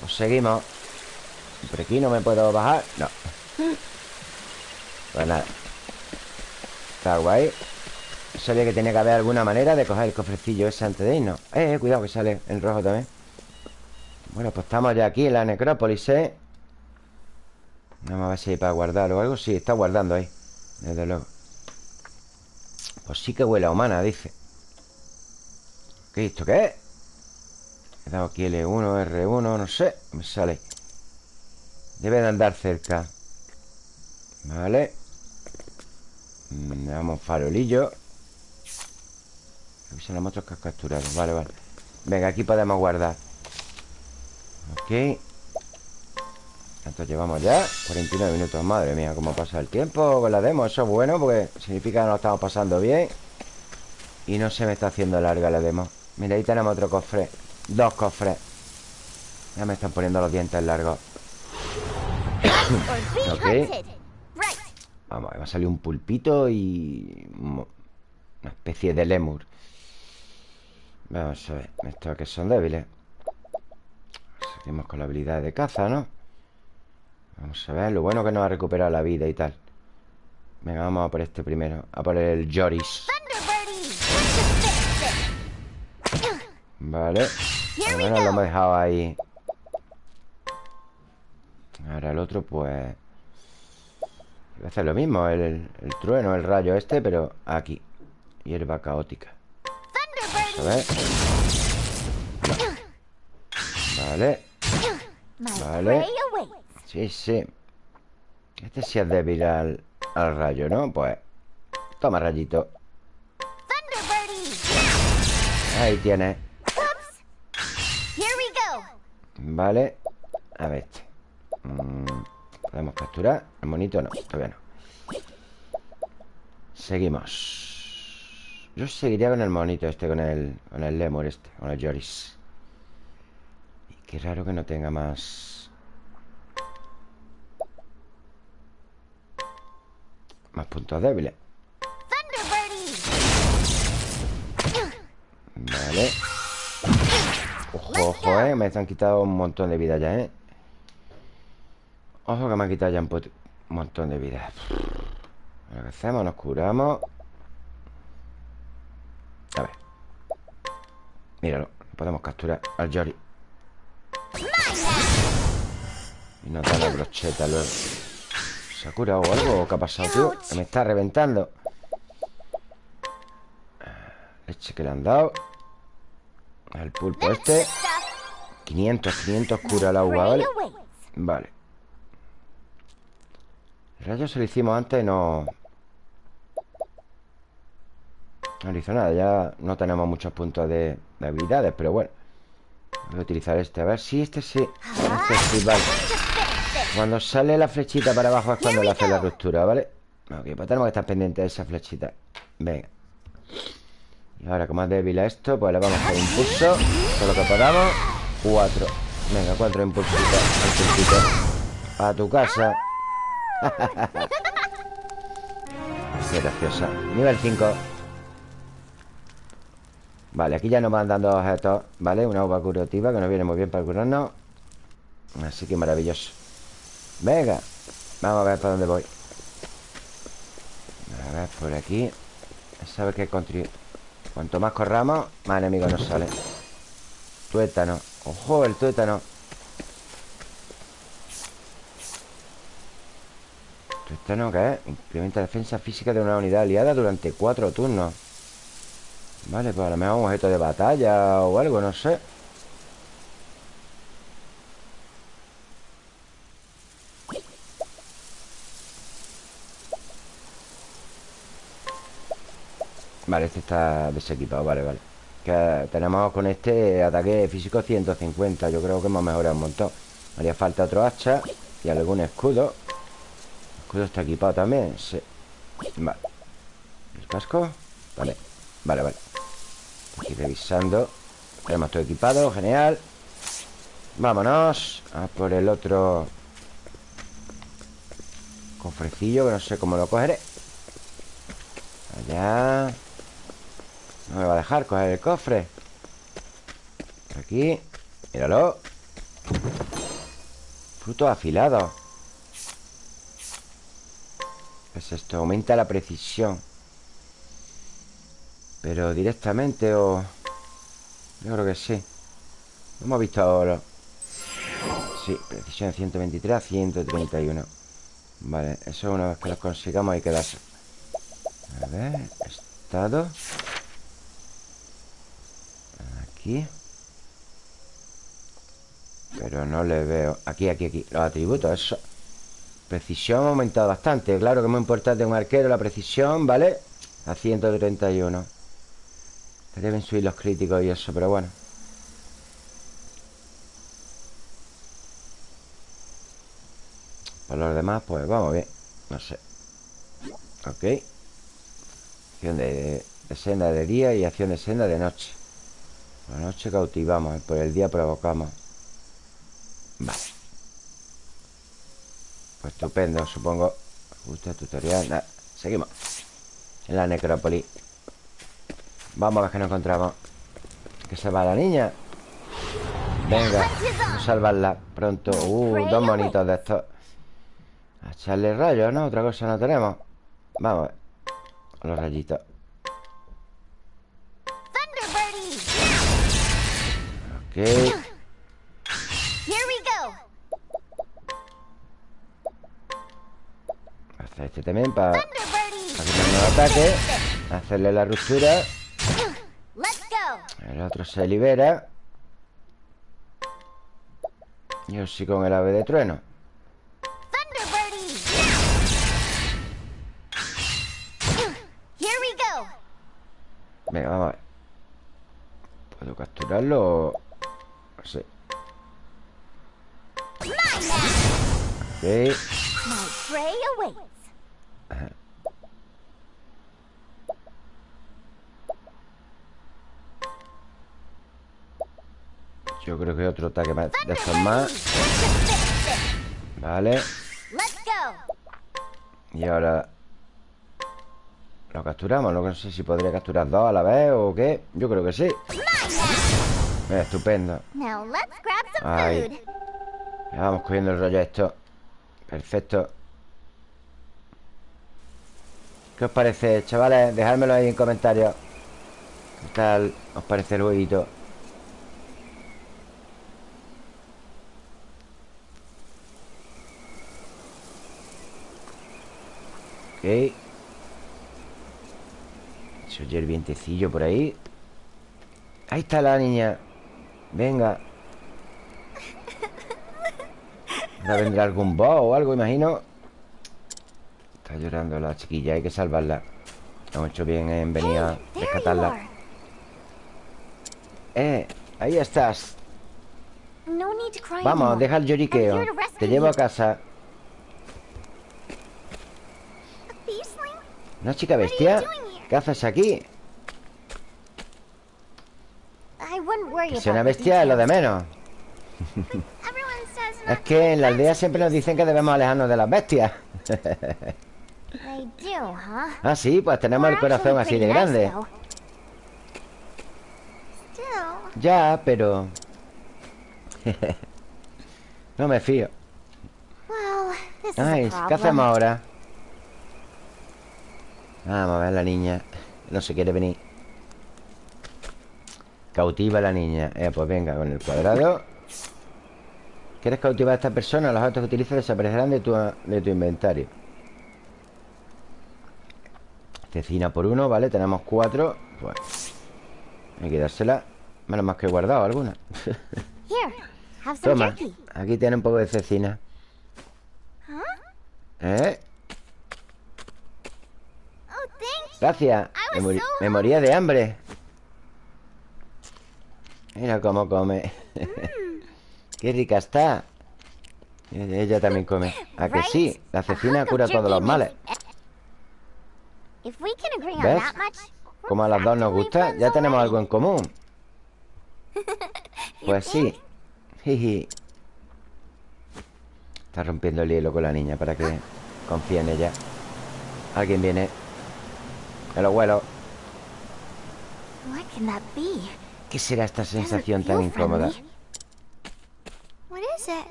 Pues seguimos. Por aquí no me puedo bajar. No Pues nada. Está guay. Sabía que tenía que haber alguna manera de coger el cofrecillo ese antes de irnos. Eh, eh cuidado que sale en rojo también. Bueno, pues estamos ya aquí en la necrópolis, ¿eh? Vamos a ver si hay para guardar o algo. Sí, está guardando ahí Desde luego. Pues sí que huele a humana, dice. ¿Qué esto qué es? He dado aquí L1, R1, no sé Me sale. Debe de andar cerca. Vale Le damos farolillo. Aquí son los monstruos que has capturado. Vale, vale. Venga, aquí podemos guardar. Ok. ¿Cuánto llevamos ya? 49 minutos, madre mía Cómo pasa el tiempo con la demo. Eso es bueno porque significa que nos estamos pasando bien Y no se me está haciendo larga la demo. Mira, ahí tenemos otro cofre. Dos cofres. Ya me están poniendo los dientes largos. Ok Vamos, va a salir un pulpito y... Una especie de lemur. Vamos a ver Estos que son débiles. Seguimos con la habilidad de caza, ¿no? Vamos a ver Lo bueno que nos ha recuperado la vida y tal. Venga, vamos a por este primero A por el Joris. Vale Al menos lo hemos dejado ahí. Ahora el otro pues Voy a hacer lo mismo el, el trueno, el rayo este Pero aquí. Hierba caótica. A ver. Vale. Vale. Sí, sí. Este sí es débil al, al rayo, ¿no? Pues Toma rayito. Ahí tienes Vale. A ver este. Mm, ¿Podemos capturar? El monito no, todavía no. Seguimos. Yo seguiría con el monito este Con el, con el lemur este Con el Joris. Qué raro que no tenga más. Más puntos débiles. Vale. Ojo, ojo, eh Me han quitado un montón de vida ya, eh Ojo que me han quitado ya un, montón de vida. Lo que hacemos, nos curamos. A ver. Míralo, podemos capturar. Al Jory Y nos da la brocheta luego. ¿Se ha curado algo? ¿O qué ha pasado, tío? Que me está reventando. Leche que le han dado. El pulpo este. 500, 500 cura el agua, ¿vale? Vale rayo se lo hicimos antes y no... No hizo nada. Ya no tenemos muchos puntos de, habilidades Pero bueno Voy a utilizar este A ver si este sí. Este sí, vale. Cuando sale la flechita para abajo Es cuando le hace la ruptura, ¿vale? Ok, pues tenemos que estar pendientes de esa flechita. Venga. Y ahora como es débil a esto Pues le vamos a hacer impulso. Todo lo que podamos. Cuatro. Venga, cuatro impulsitos. A tu casa Qué graciosa Nivel 5 Vale, aquí ya nos van dando objetos ¿Vale? Una uva curativa que nos viene muy bien para curarnos. Así que maravilloso. Venga Vamos a ver para dónde voy. A ver, por aquí. ¿Sabes qué construir? Cuanto más corramos, más enemigos nos salen. Tuétano. Ojo, el tuétano ¿Tuétano qué es? Incrementa defensa física de una unidad aliada durante cuatro turnos. Vale, pues a lo mejor un objeto de batalla o algo, no sé. Vale, este está desequipado, vale, vale. Que tenemos con este ataque físico 150 Yo creo que hemos mejorado un montón. Haría falta otro hacha Y algún escudo escudo está equipado también Sí. Vale. ¿El casco? Vale Vale, vale. Aquí revisando. Tenemos todo equipado Genial. Vámonos A por el otro Cofrecillo Que no sé cómo lo cogeré. Allá. No me va a dejar coger el cofre. Aquí. Míralo. Frutos afilados ¿Qué es esto? Aumenta la precisión. Pero directamente o... Yo creo que sí. Hemos visto ahora. Sí, precisión 123 a 131 Vale, eso una vez que los consigamos hay que darse A ver, estado. Aquí. Pero no le veo. Aquí, aquí, aquí, los atributos, eso Precisión ha aumentado bastante. Claro que es muy importante un arquero, la precisión, ¿vale? A 131 Deben subir los críticos y eso, pero bueno. Por los demás, pues vamos bien. No sé. Ok. Acción de senda de día y acción de senda de noche. Por la noche cautivamos. Por el día provocamos. Vale Pues estupendo, supongo. Justo tutorial. Seguimos. En la necrópolis Vamos a ver qué nos encontramos. Que se va la niña. Venga, a salvarla pronto. Uh, dos monitos de estos. A echarle rayos, ¿no? Otra cosa no tenemos. Vamos a ver. Los rayitos! Ok este también para quitarnos el ataque. Hacerle la ruptura! El otro se libera. Yo sí con el ave de trueno! Venga, vamos a ver. ¿Puedo capturarlo o...? Sí! Ok Yo creo que otro ataque más de estos más! Vale! Y ahora Lo capturamos No sé si podría capturar dos a la vez o qué Yo creo que sí Estupendo. Ya vamos cogiendo el rollo esto Perfecto ¿Qué os parece, chavales? Dejádmelo ahí en comentarios ¿Qué tal os parece el jueguito? Ok. Se oye el vientecillo por ahí. Ahí está la niña. Venga. Ahora vendrá algún boss o algo, imagino. Está llorando la chiquilla Hay que salvarla. Hemos hecho bien en venir a rescatarla. Eh, ahí estás. Vamos, deja el lloriqueo. Te llevo a casa A beastling? ¿Una chica bestia? ¿Qué haces aquí? Que sea una bestia es lo de menos Es que en la aldea siempre nos dicen que debemos alejarnos de las bestias? Ah, sí, pues tenemos el corazón así de grande Ya, pero... no me fío Ay, ¿qué hacemos ahora? Vamos a ver la niña No se quiere venir Cautiva a la niña eh, Pues venga, con el cuadrado ¿Quieres cautivar a esta persona? Los objetos que utilices desaparecerán de tu, de tu inventario Cecina por uno, ¿vale? Tenemos cuatro Pues Hay que dársela Menos más que he guardado alguna Toma, aquí tiene un poco de cecina? ¿Eh? Oh, thanks. Gracias. Me, moría de hambre. Mira cómo come. Qué rica está. Ella también come. ¿A que sí? La cecina cura todos los males. On ¿Ves? Como a las dos nos gusta, ya tenemos algo en común. Pues sí. Está rompiendo el hielo con la niña para que confíe en ella. Alguien viene. El abuelo. What can that be? ¿Qué será esta sensación tan incómoda?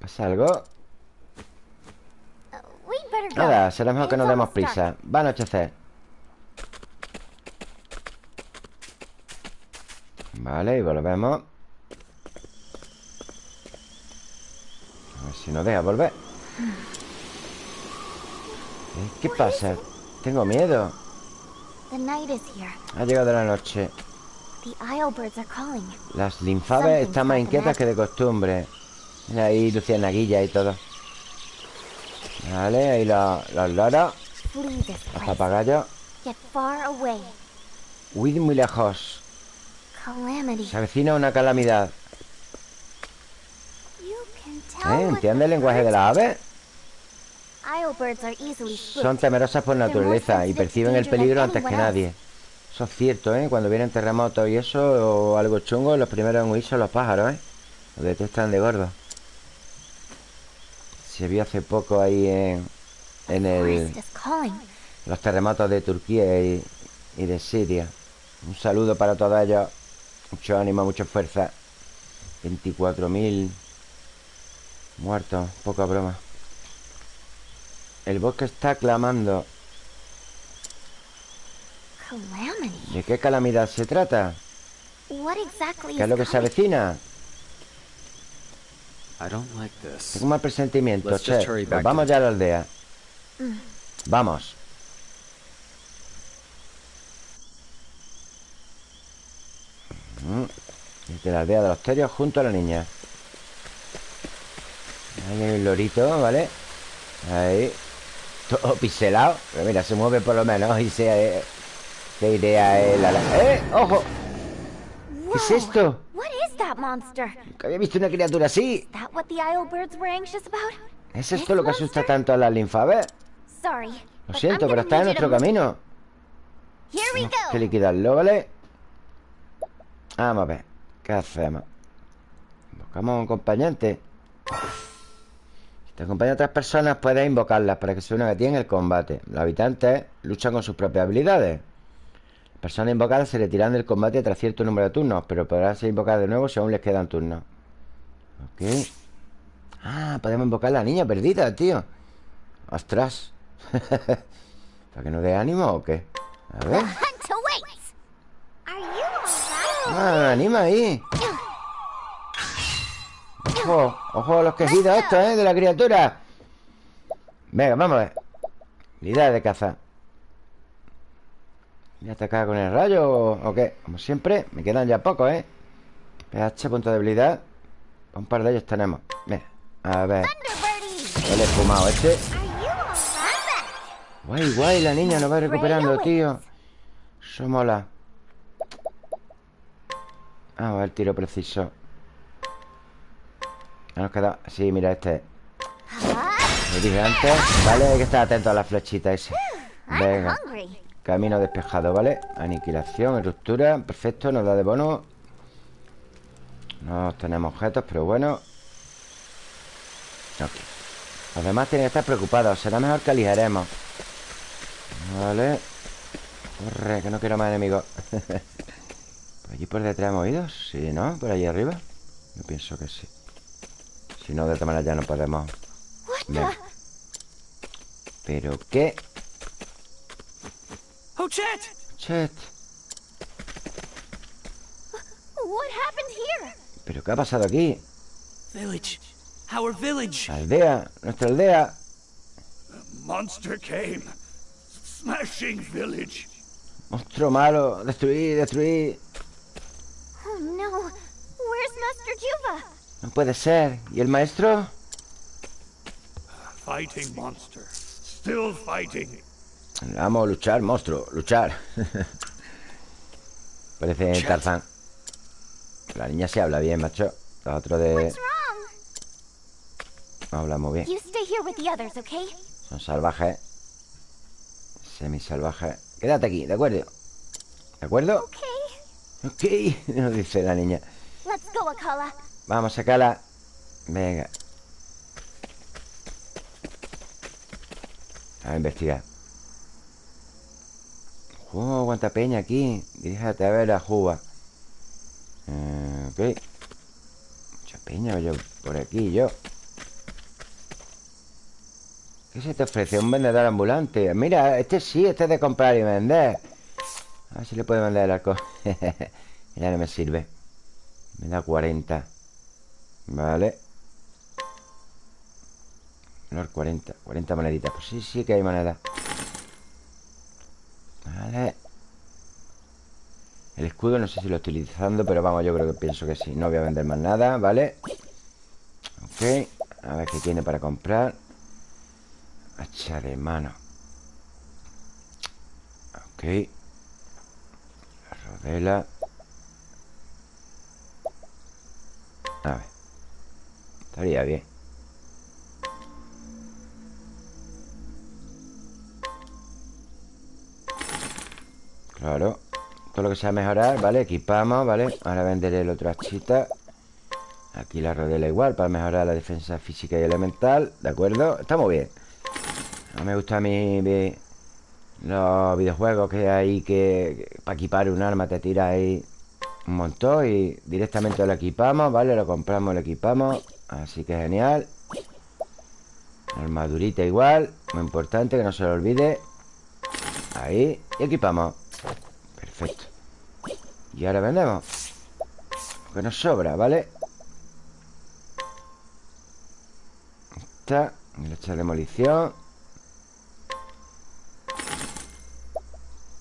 ¿Pasa algo? Uh. Nada, será mejor que nos demos prisa. Va a anochecer. Vale, y volvemos. A ver si nos deja volver. Eh, ¿Qué pasa? Tengo miedo. The night is here. Ha llegado la noche. The Islebirds are calling. Las linfaves están más inquietas que de costumbre. Mira ahí lucianaguilla y todo. Vale, ahí los, los loros, los papagayos. Get far away. Huid muy lejos. Calamity. Se avecina una calamidad. ¿Eh? ¿Entiende el lenguaje de las aves? Son temerosas por naturaleza y perciben el peligro antes que nadie. Eso es cierto, ¿eh? Cuando vienen terremotos y eso, o algo chungo, los primeros en huir son los pájaros, ¿eh? Los detestan de gordo. Se vio hace poco ahí en, en el, los terremotos de Turquía y, y de Siria. Un saludo para todos ellos. Mucho ánimo, mucha fuerza. 24.000 muertos, poca broma. El bosque está clamando. ¿De qué calamidad se trata? ¿Qué es lo que se avecina? Tengo un mal presentimiento, che. Pues back vamos ya a la aldea. Vamos. Mm. Desde la aldea de los terios junto a la niña. Ahí hay un lorito, ¿vale? Ahí. Todo pixelado. Pero mira, se mueve por lo menos y se... ¿Qué idea es la... ¡Eh! ¡Ojo! ¿Qué es esto? Que había visto una criatura así. ¿Es esto lo que asusta tanto a las linfaves? Sorry. Lo siento, pero está en nuestro camino. Tenemos que liquidarlo, ¿vale? Vamos a ver. ¿Qué hacemos? Invocamos a un acompañante. Te acompañan otras personas, puedes invocarlas para que se unan a ti en el combate. Los habitantes luchan con sus propias habilidades. Las personas invocadas se retiran del combate tras cierto número de turnos, pero podrán ser invocadas de nuevo si aún les quedan turnos. Ok. Ah, podemos invocar a la niña perdida, tío. Ostras. ¿Para que nos dé ánimo o qué? A ver. Ah, anima ahí. Ojo, ojo a los quejidos estos, ¿eh? De la criatura. Venga, vamos a ver. Habilidad de caza. ¿Voy a atacar con el rayo o, qué? Como siempre, me quedan ya pocos, ¿eh? PH, punto de habilidad. Un par de ellos tenemos. Mira, a ver. El esfumado este. Guay, guay, la niña nos va recuperando, tío. Eso mola. Vamos a ver tiro preciso. Ya Nos queda... Sí, mira este. Lo dije antes. Vale, hay que estar atento a la flechita esa. I'm Venga. Camino despejado, ¿vale? Aniquilación, ruptura. Perfecto, nos da de bono. No tenemos objetos, pero bueno. Ok. Los demás tienen que estar preocupados. Será mejor que aligeremos. Vale. Corre, que no quiero más enemigos. ¿Por allí por detrás hemos ido? Sí, ¿no? ¿Por allí arriba? Yo pienso que sí. Si no, de todas maneras ya no podemos. The? ¿Pero qué? Hochet! Chet. What happened here? ¿Pero qué ha pasado aquí? Village. Our village. Aldea, nuestra aldea. Monster came, smashing village. Monstruo malo. Destruir, destruir. Oh no. Where's Master Juva? No puede ser. ¿Y el maestro? Fighting monster, still fighting. Vamos a luchar, monstruo. Luchar. Parece Tarzán. La niña se habla bien, macho La otra de... What's wrong? No habla muy bien You stay here with the others, okay? Son salvajes Semisalvajes Quédate aquí, ¿de acuerdo? ¿De acuerdo? Okay. Ok, nos dice la niña Let's go, Akala. Vamos a sacarla Venga. A investigar. Oh, cuánta peña aquí. Diríjate a ver la juba. Eh, ok. Mucha peña yo por aquí yo. ¿Qué se te ofrece? Un vendedor ambulante. Mira, este sí, este es de comprar y vender. A ver si le puede vender el arco Ya no me sirve. Me da 40 Vale. Valor 40 40 moneditas. Pues sí, sí que hay moneda. Vale. El escudo no sé si lo estoy utilizando Pero vamos, yo creo que pienso que sí. No voy a vender más nada, ¿vale? Ok. A ver qué tiene para comprar. Hacha de mano. Ok. La rodela. A ver Estaría bien Claro Todo lo que sea mejorar, ¿vale? Equipamos, ¿vale? Ahora venderé el otro hachita Aquí la rodela igual Para mejorar la defensa física y elemental ¿De acuerdo? Está muy bien No me gusta a mí Los videojuegos que hay que, que Para equipar un arma te tira ahí Un montón Y directamente lo equipamos, ¿vale? Lo compramos, lo equipamos Así que genial. Armadurita igual. Muy importante, que no se lo olvide. Ahí. Y equipamos. Perfecto. Y ahora vendemos. Que nos sobra, ¿vale? Esta. El hacha de demolición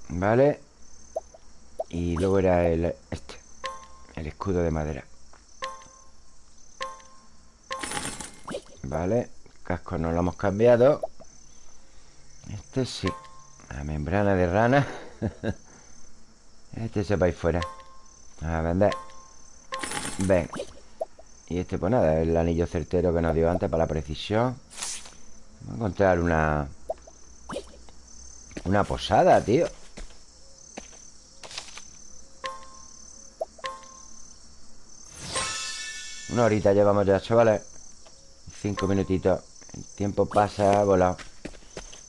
Vale. Y luego era el Este. El escudo de madera Vale Casco no lo hemos cambiado. Este sí La membrana de rana. Este se va a fuera. A vender. Ven. Y este pues nada El anillo certero que nos dio antes para la precisión. Vamos a encontrar una Una posada, tío. Una horita llevamos ya, chavales Cinco minutitos. El tiempo pasa volado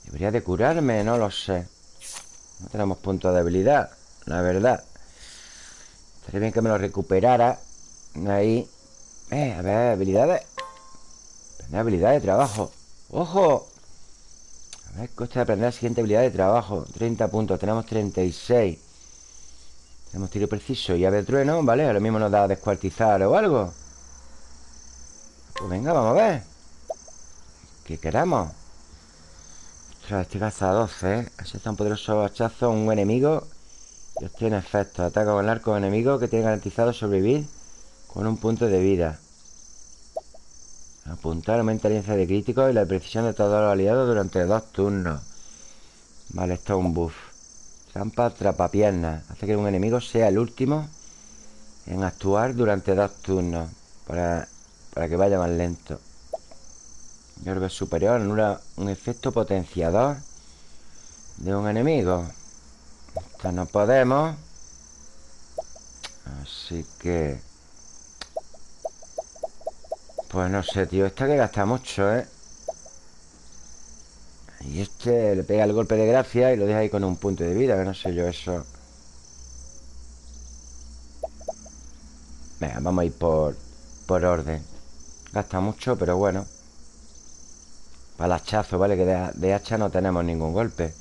Debería de curarme, no lo sé. No tenemos punto de habilidad La verdad. Estaría bien que me lo recuperara. Ahí. Eh, a ver, habilidades. Aprender habilidad de trabajo. ¡Ojo! A ver, coste de aprender la siguiente habilidad de trabajo. 30 puntos, tenemos 36 Tenemos tiro preciso y ave trueno, ¿vale? Ahora mismo nos da descuartizar o algo Pues venga, vamos a ver ¿Qué queramos? Ostras, este caza 12, ¿eh? Asesta un poderoso hachazo a un enemigo Y obtiene efectos Ataca con el arco enemigo que tiene garantizado sobrevivir Con un punto de vida Apuntar aumenta la de críticos y la precisión de todos los aliados durante dos turnos. Vale, esto es un buff. Trampa atrapapiernas. Hace que un enemigo sea el último en actuar durante dos turnos. Para, para que vaya más lento. Orbe superior anula un efecto potenciador de un enemigo. Esta no podemos. Así que... Pues no sé, tío Esta que gasta mucho, ¿eh? Y este le pega el golpe de gracia Y lo deja ahí con un punto de vida Que no sé yo eso Venga, vamos a ir por Por orden Gasta mucho, pero bueno Para hachazo, ¿vale? Que de, hacha no tenemos ningún golpe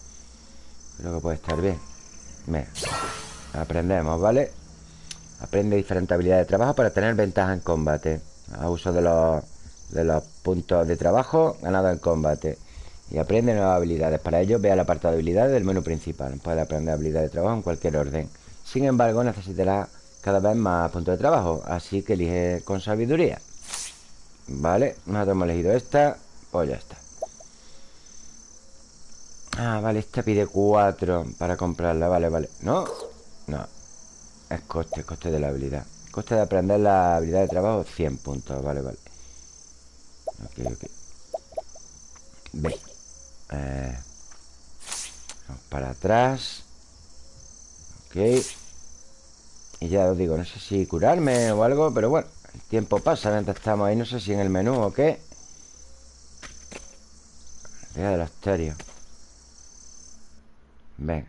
Creo que puede estar bien Venga Aprendemos, ¿vale? Aprende diferentes habilidades de trabajo Para tener ventaja en combate a uso de los, de los puntos de trabajo ganados en combate y aprende nuevas habilidades. Para ello, vea el apartado de habilidades del menú principal. Puede aprender habilidades de trabajo en cualquier orden. Sin embargo, necesitará cada vez más puntos de trabajo, así que elige con sabiduría. Vale, nosotros hemos elegido esta, pues ya está. Ah, vale, esta pide 4 para comprarla, vale, vale. ¿No? No. Es coste, coste de la habilidad. Coste de aprender la habilidad de trabajo 100 puntos Vale, vale Ok, ok Ve eh, Vamos para atrás Ok Y ya os digo, no sé si curarme o algo Pero bueno, el tiempo pasa mientras estamos ahí No sé si en el menú o qué. Deja de los terios Venga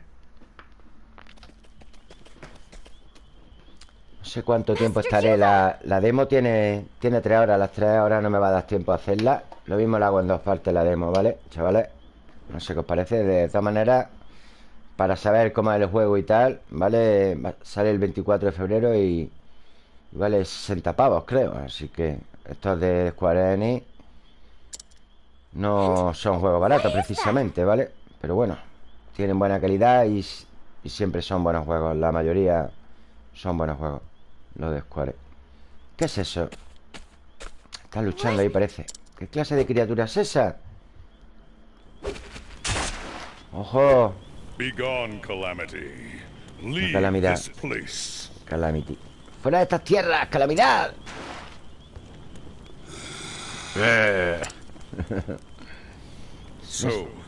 No sé cuánto tiempo estaré. la, la demo tiene, tiene tres horas. Las tres horas no me va a dar tiempo a hacerla. Lo mismo la hago en dos partes la demo, ¿vale? Chavales No sé qué os parece. De todas maneras Para saber cómo es el juego y tal ¿Vale? Sale el 24 de febrero y... vale 60 pavos, creo Así que estos de Square Enix No son juegos baratos precisamente, ¿vale? Pero bueno Tienen buena calidad y, y siempre son buenos juegos La mayoría son buenos juegos lo de Square ¿Qué es eso? Están luchando ahí parece ¿Qué clase de criatura es esa? ¡Ojo! Calamidad Calamity ¡Fuera de estas tierras! ¡Calamidad! Eh.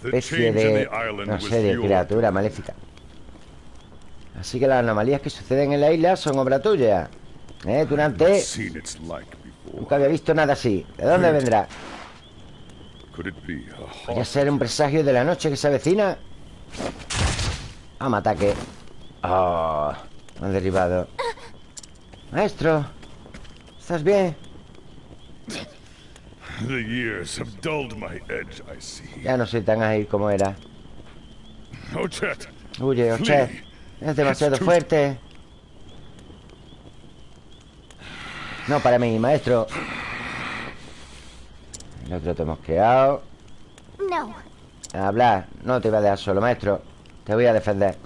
especie de... No sé, de criatura maléfica Así que las anomalías que suceden en la isla son obra tuya ¿Eh, Tunante? Nunca había visto nada así ¿De dónde vendrá? ¿Podría ser un presagio de la noche que se avecina? Vamos, ataque Oh, me han derribado Maestro ¿Estás bien? Ya no soy tan ágil como era. Huye, Ochet. Es demasiado fuerte. No para mí, maestro. El otro te hemos quedado. No. Habla, no te voy a dejar solo, maestro. Te voy a defender.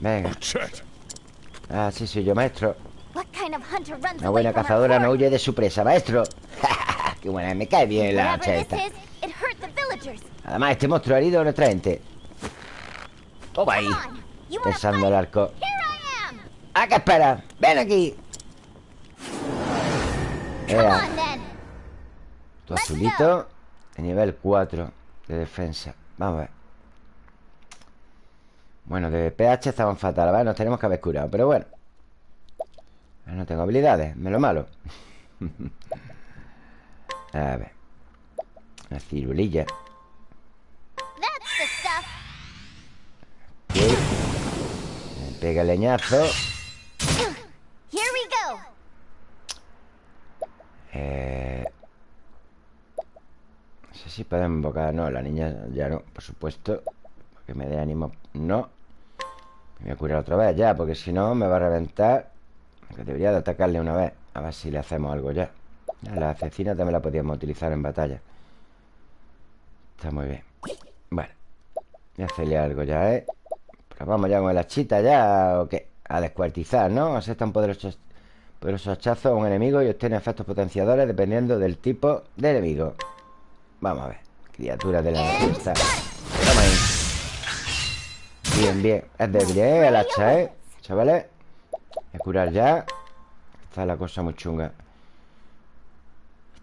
Venga. Ah, sí, soy yo, maestro. Una buena cazadora no huye de su presa, maestro. Qué buena, me cae bien la hacha esta. Además, este monstruo ha herido a nuestra gente. Toma ahí Pensando el arco. ¿A qué esperas? Ven aquí. Ea. Tu azulito De nivel 4 De defensa. Vamos a ver Bueno, de PH estaban fatal. ¿vale? Nos tenemos que haber curado Pero bueno. No tengo habilidades Me lo malo. A ver. Una cirulilla. Pega el leñazo. Eh... No sé si pueden invocar. No, la niña ya no, por supuesto. Porque me dé ánimo No. Me voy a curar otra vez ya Porque si no me va a reventar Aunque debería de atacarle una vez A ver si le hacemos algo ya La asesina también la podíamos utilizar en batalla Está muy bien Bueno Voy a hacerle algo ya, ¿eh? vamos ya con la chita ya ¿O qué? A descuartizar, ¿no? Aceptan poderosos, poderosos hachazos a un enemigo y obtiene efectos potenciadores dependiendo del tipo de enemigo. Vamos a ver. Criatura de la fiesta. Bien, bien. Es débil, ¿eh? El hacha, ¿eh? Chavales. Voy a curar ya. Está la cosa muy chunga.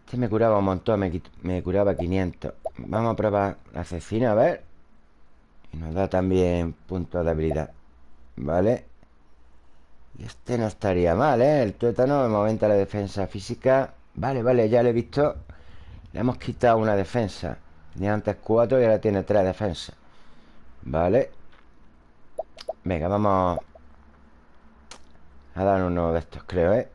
Este me curaba un montón. Me, curaba 500. Vamos a probar la asesina, a ver. Y nos da también puntos de habilidad Vale Y este no estaría mal, ¿eh? El tuétano me aumenta la defensa física Vale, vale, ya lo he visto Le hemos quitado una defensa Tenía antes cuatro y ahora tiene tres defensas Vale Venga, vamos A dar uno de estos, creo, ¿eh?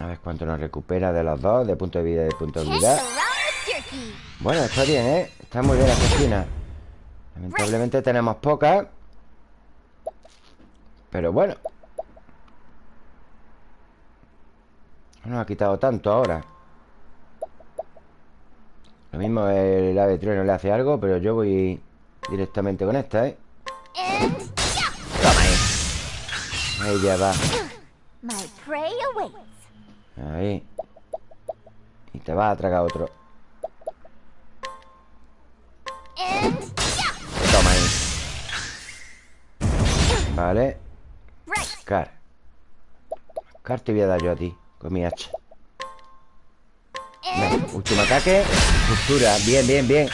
A ver cuánto nos recupera de los dos De punto de vida y de punto de vida Bueno, está bien, ¿eh? Está muy bien la cocina Lamentablemente tenemos pocas Pero bueno No nos ha quitado tanto ahora Lo mismo el ave trueno le hace algo Pero yo voy directamente con esta, ¿eh? Toma. Ahí Ahí ya va. Ahí. Y te va a tragar otro. Vale. Car. Carta y voy a dar yo a ti Con mi hacha. Venga, último ataque. Ruptura, bien, bien, bien.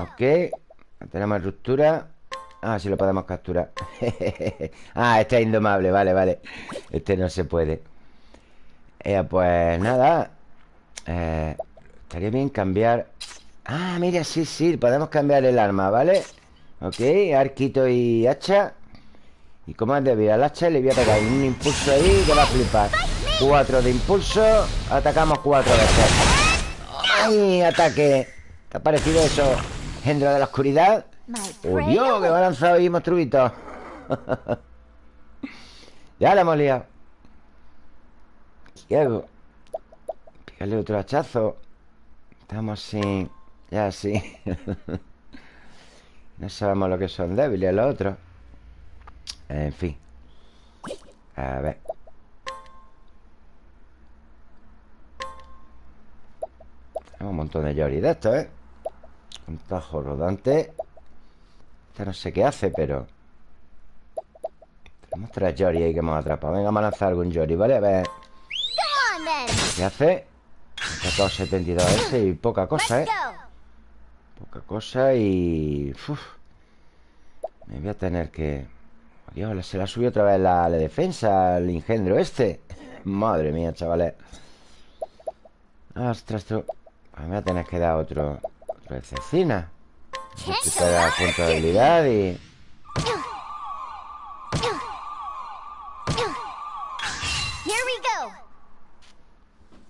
Ok. Tenemos ruptura Ah, sí lo podemos capturar. Ah, este es indomable, vale, vale. Este no se puede. Eh, Pues nada. Eh, Estaría bien cambiar. Ah, mira, sí, sí Podemos cambiar el arma, ¿vale? Ok, arquito y hacha. Y como es debido al hacha Le voy a pegar un impulso ahí Que va a flipar. Cuatro de impulso. Atacamos cuatro veces ¡Ay! Ataque ¿Te ha parecido eso? Gendro de la oscuridad My ¡Oh! ¡Que ha lanzado ahí monstruito! ya la hemos liado ¿Qué hago? Pícale otro hachazo Estamos sin... Ya sí No sabemos lo que son débiles los otros En fin A ver Tenemos un montón de Yori de estos, ¿eh? Un tajo rodante Esta no sé qué hace, pero Tenemos tres Yori ahí que hemos atrapado Venga, vamos a lanzar algún Yori, ¿vale? A ver. ¿Qué hace? Sacado 72 ese y poca cosa, ¿eh? Poca cosa y... uf. Me voy a tener que... Dios, se la subió otra vez la, la defensa El engendro este Madre mía, chavales Ostras, esto... Pues me voy a tener que dar otro... Otro de cecina De habilidad y...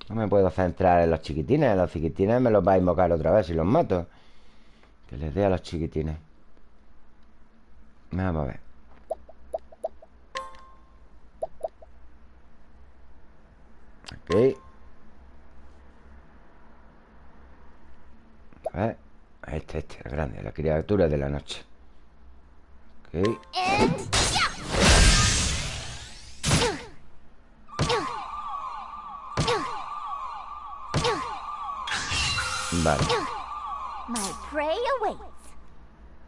No me puedo centrar en los chiquitines Los chiquitines me los va a invocar otra vez si los mato. Que les dé a los chiquitines. Vamos a ver. Ok. A ver Este, este, el grande La criatura de la noche Ok. Vale.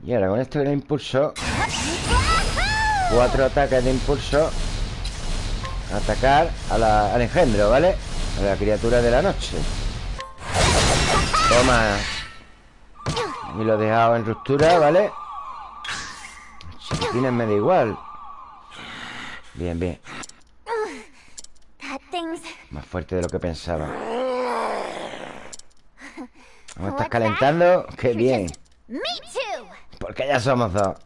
Y ahora con esto del impulso! Cuatro ataques de impulso Atacar a la- al engendro, ¿vale? A la criatura de la noche Toma Y lo he dejado en ruptura, ¿vale? Chiquitines me da igual. Bien, bien. Más fuerte de lo que pensaba. ¿Cómo estás calentando? ¡Qué bien! Porque ya somos dos.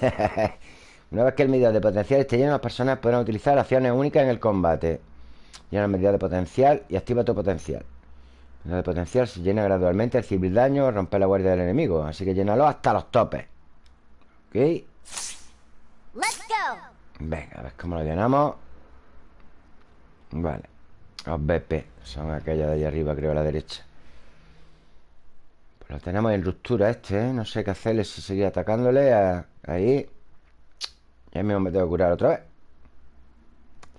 Una vez que el medidor de potencial esté lleno Las personas podrán utilizar acciones únicas en el combate. Llena el medidor de potencial Y activa tu potencial El medidor de potencial se llena gradualmente Recibir daño, romper la guardia del enemigo. Así que llénalo hasta los topes. Ok Let's go. Venga, a ver cómo lo llenamos. Vale. Los BP Son aquellas de ahí arriba, creo, a la derecha. Pues lo tenemos en ruptura este, ¿eh? No sé qué hacerle si seguir atacándole a- Ahí. Ya mismo me tengo que curar otra vez.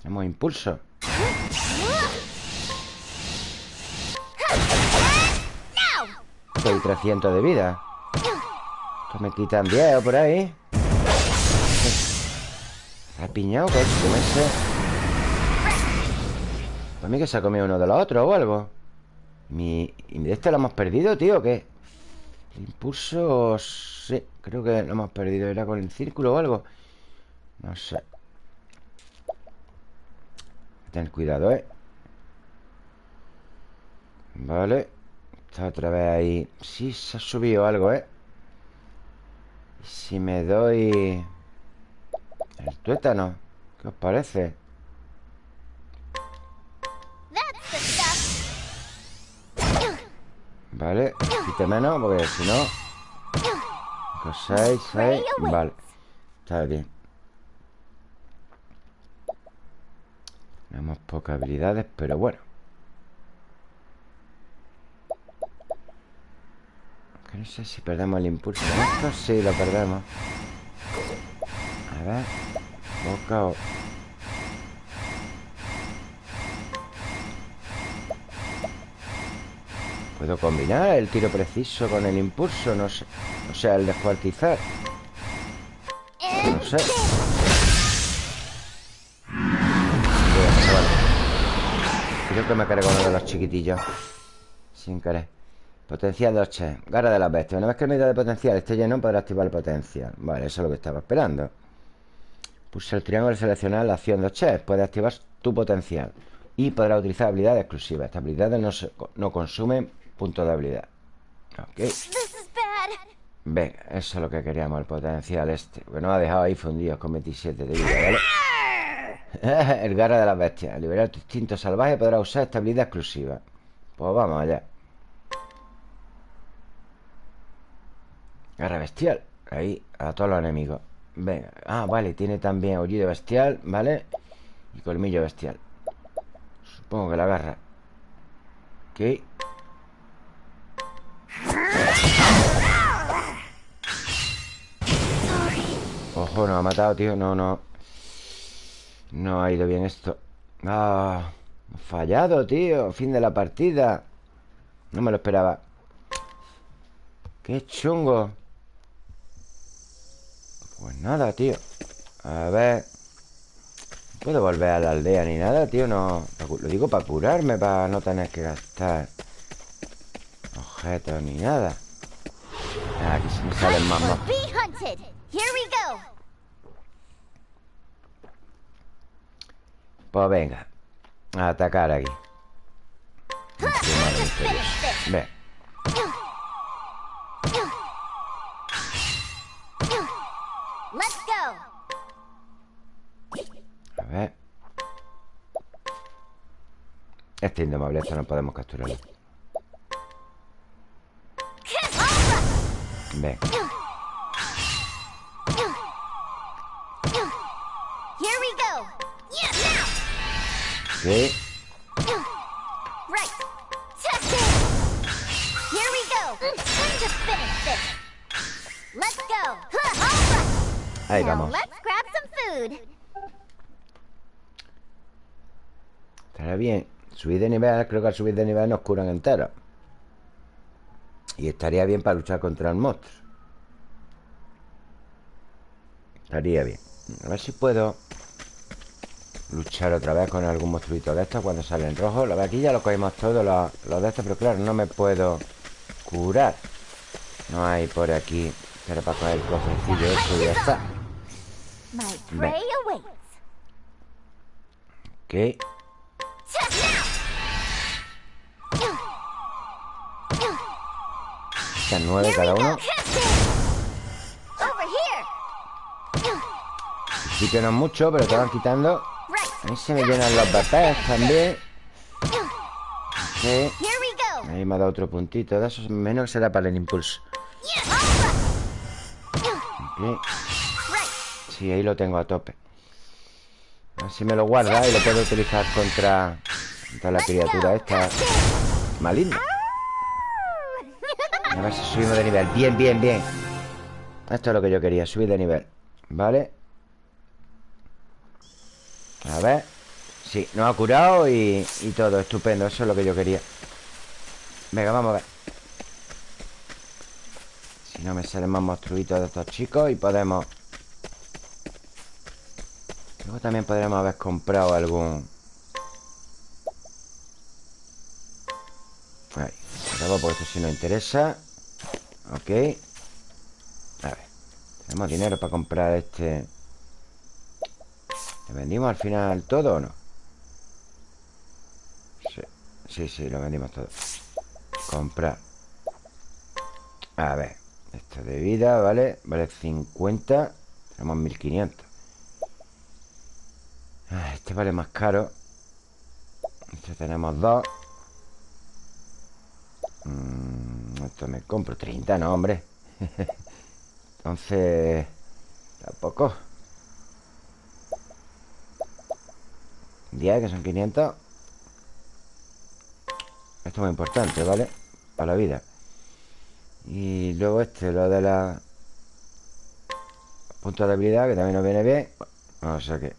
Tenemos impulso Estoy 300 de vida Esto me quitan 10 o por ahí ¿Ha piñado con ese? Para mí que se ha comido uno de los otros o algo Mi... ¿Y este lo hemos perdido, tío? ¿Qué? Impulso... Sí, creo que lo hemos perdido ¿Era con el círculo o algo? No sé Ten cuidado, ¿eh? Vale. Está otra vez ahí. Sí, se ha subido algo, ¿eh? ¿Y si me doy... El tuétano ¿Qué os parece? Vale, quite menos porque si no... 6, 6... Vale, está bien. Tenemos pocas habilidades, pero bueno no sé si perdemos el impulso esto Sí, lo perdemos A ver Boca o... ¿Puedo combinar el tiro preciso con el impulso? No sé. O sea, el descuartizar. No sé. Yo que me cargo uno de los chiquitillos Sin querer Potencial 2 Garra de las bestias. Una vez que el medio de potencial esté lleno Podrá activar el potencial Vale, eso es lo que estaba esperando. Pulsa el triángulo y seleccionar la acción 2 chefs Puede activar tu potencial. Y podrá utilizar habilidades exclusivas. Estas habilidades no, se- no consumen puntos de habilidad. Ok. Venga, eso es lo que queríamos, el potencial este. Que nos ha dejado ahí fundidos con 27 de vida, ¿vale? el garra de las bestias. Liberar tu instinto salvaje podrás usar esta habilidad exclusiva. Pues vamos allá Garra bestial. Ahí, a todos los enemigos. Venga, ah, vale, tiene también aullido bestial ¿Vale? Y colmillo bestial. Supongo que la garra. Ok. Ojo, nos ha matado, tío. No, no. No ha ido bien esto. Ah, fallado, tío. Fin de la partida. No me lo esperaba. Qué chungo Pues nada, tío. A ver No puedo volver a la aldea ni nada, tío No Lo digo para curarme Para no tener que gastar Objetos ni nada. Ah, Aquí se me salen más. Pues venga A atacar aquí. Just this. Let's go. Huh, All right. Ahí vamos let's grab some food. Estará bien Subir de nivel Creo que al subir de nivel nos curan enteros Y estaría bien para luchar contra el monstruo. Estaría bien. A ver si puedo Luchar otra vez con algún monstruito de estos Cuando sale en rojo Lo de aquí ya lo cogimos todos los, los de estos Pero claro, no me puedo curar. No hay por aquí Pero para coger el cofrecillo eso ya está. Ven. Ok Están nueve cada uno. Sí que no es mucho, pero te van quitando. A se me llenan los BPs también Sí. Ahí me ha dado otro puntito de esos Menos será para el impulso Yeah. All right. Ok. Right. Sí, ahí lo tengo a tope A ver si me lo guarda y lo puedo utilizar contra Contra la criatura esta Maligna A ver si subimos de nivel. Bien, bien, bien. Esto es lo que yo quería, subir de nivel. ¿Vale? A ver. Sí, nos ha curado y, todo Estupendo, eso es lo que yo quería. Venga, vamos a ver. Si no me salen más monstruitos de estos chicos Y podemos Luego también podremos haber comprado algún Ahí, acabo porque esto sí nos interesa Ok. A ver. Tenemos dinero para comprar este. ¿Le vendimos al final todo o no? Sí, sí, sí, lo vendimos todo. Comprar. A ver. Esto de vida, ¿vale? Vale 50 Tenemos 1500 Ah, Este vale más caro. Este tenemos dos. Mm, Esto me compro 30, no, hombre. Entonces Tampoco. 10, que son 500 Esto es muy importante, ¿vale? Para la vida. Y luego este, lo de la Puntos de habilidad Que también nos viene bien. O sea que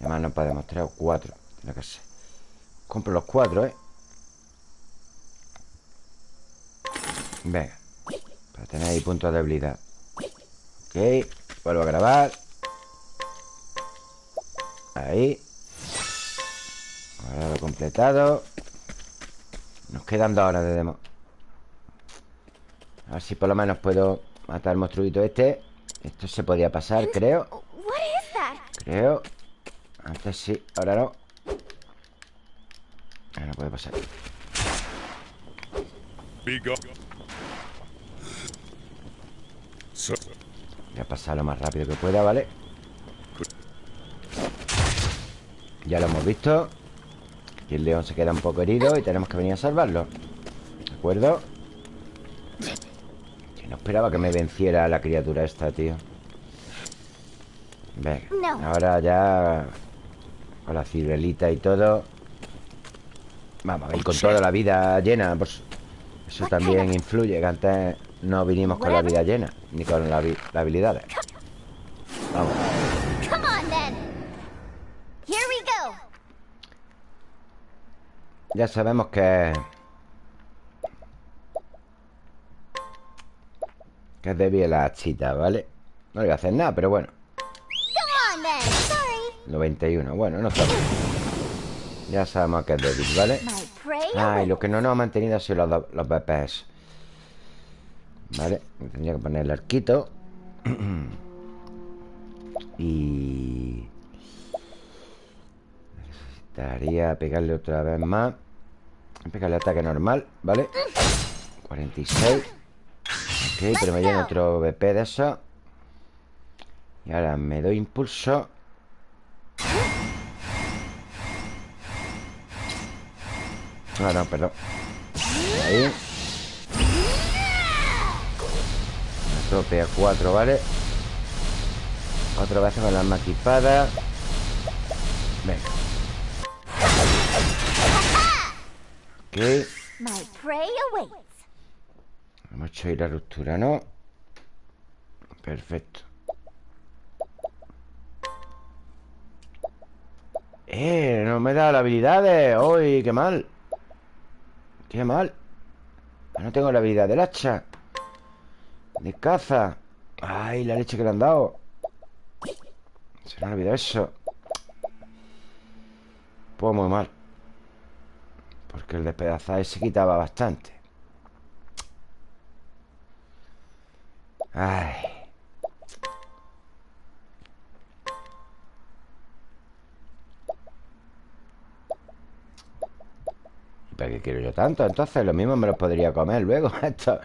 Además nos podemos traer cuatro Tiene que ser Compro los cuatro, ¿eh? Venga. Para tener ahí puntos de habilidad. Ok Vuelvo a grabar. Ahí. Ahora lo completado. Nos quedan dos horas de demo. A ver si por lo menos puedo matar al monstruito este. Esto se podía pasar, creo? Creo. Antes sí, ahora no. Ahora no puede pasar. Be gone. So, Voy a pasar lo más rápido que pueda, ¿vale? Ya lo hemos visto. Y el león se queda un poco herido Y tenemos que venir a salvarlo. ¿De acuerdo? Que no esperaba que me venciera la criatura esta, tío. Venga No. Ahora ya Con la ciruelita y todo Vamos, y con toda la vida llena. Pues, Eso también influye Que antes no vinimos con la vida llena Ni con la las habilidades Vamos. Ya sabemos que... Que es débil la hachita, ¿vale? No le voy a hacer nada, pero bueno Come on then. Sorry. 91, bueno, no está mal Ya sabemos que es débil, ¿vale? Ay, lo que no nos ha mantenido ha sido los, los BPs Vale, me tendría que poner el arquito. Y... Necesitaría pegarle otra vez más. Pegarle ataque normal, ¿vale? 46 Ok, pero me llena otro BP de eso. Y ahora me doy impulso. Ah, no, perdón. Ahí Tope a 4, ¿vale? Otra vez con la arma equipada Venga Ok. Hemos hecho ahí la ruptura, ¿no? Perfecto Eh, no me da las habilidades ¡Uy, qué mal! ¡Qué mal! No tengo la habilidad del hacha De caza ¡Ay, la leche que le han dado! Se me ha olvidado eso Pues muy mal Porque el despedazar se quitaba bastante Ay. ¿Y para qué quiero yo tanto? Entonces lo mismo me los podría comer luego. Esto,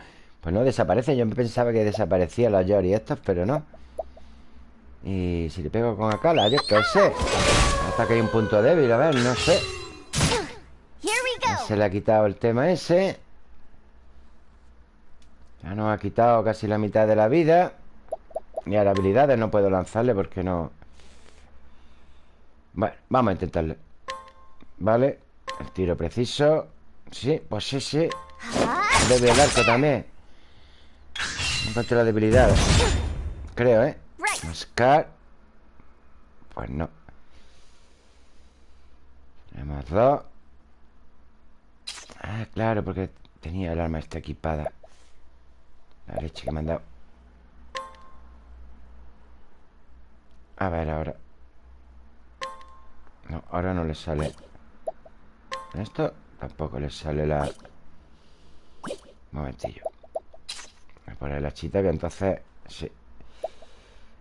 pues no desaparece. Yo pensaba que desaparecían los Yori estos, pero no. Y si le pego con Akala, yo qué sé. Hasta que hay un punto débil, a ver, no sé. Se le ha quitado el tema ese. Ya nos ha quitado casi la mitad de la vida. Y a las habilidades no puedo lanzarle porque no... Bueno, vamos a intentarle. Vale. El tiro preciso. Sí, pues sí, sí. Debe el arco también. No encuentro la debilidad. Creo, ¿eh? Mascar. Pues no. Tenemos dos. Ah, claro, porque tenía el arma esta equipada. La leche que me han dado. A ver, ahora. No, ahora no le sale. Esto tampoco le sale la. Un momentillo. Voy a poner la chita que entonces. Sí.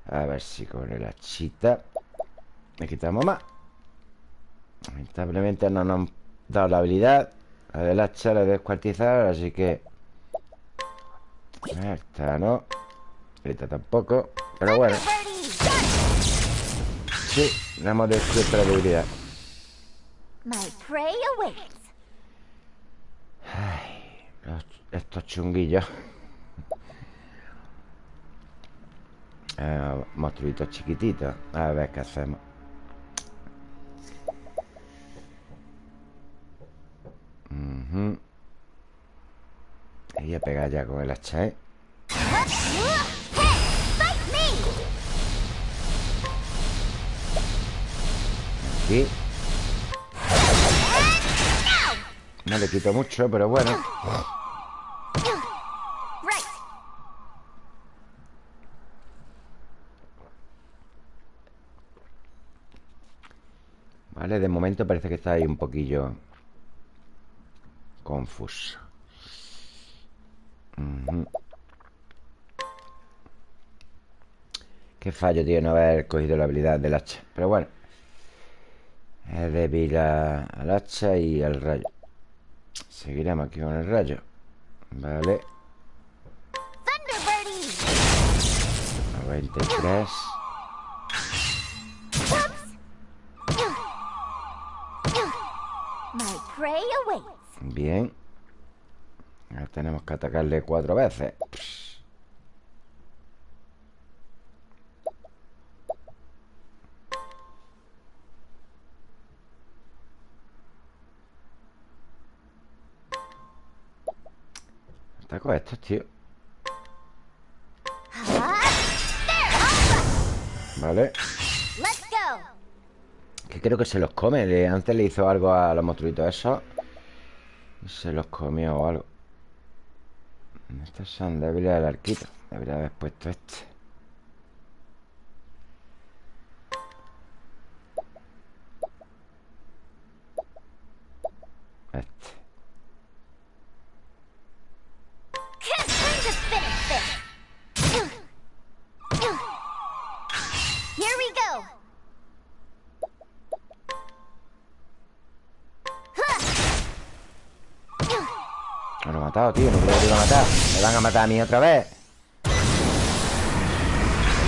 A ver si con el hachita le quitamos más. Lamentablemente no nos han dado la habilidad. La del hacha la he descuartizado, así que. Esta no. Esta tampoco. Pero bueno, sí, le hemos descubierto la debilidad. Los- estos chunguillos. Eh, monstruitos chiquititos. A ver qué hacemos. Ujú. Y voy a pegar ya con el hacha, ¿eh? Hey, fight me. Aquí. No le quito mucho, pero bueno. Right. Vale, de momento parece que está ahí un poquillo Confuso. Qué fallo, tío, no haber cogido la habilidad del hacha. Pero bueno Es débil a- al hacha y al rayo. Seguiremos aquí con el rayo. Vale. Thunderbirdie! 93 Bien. Ahora tenemos que atacarle cuatro veces. Ataco a estos, tío. Vale. Que creo que se los come Le- Antes le hizo algo a los monstruitos esos se los comió o algo. Estos son débiles al arquito. Debería haber puesto Este van a matar a mí otra vez.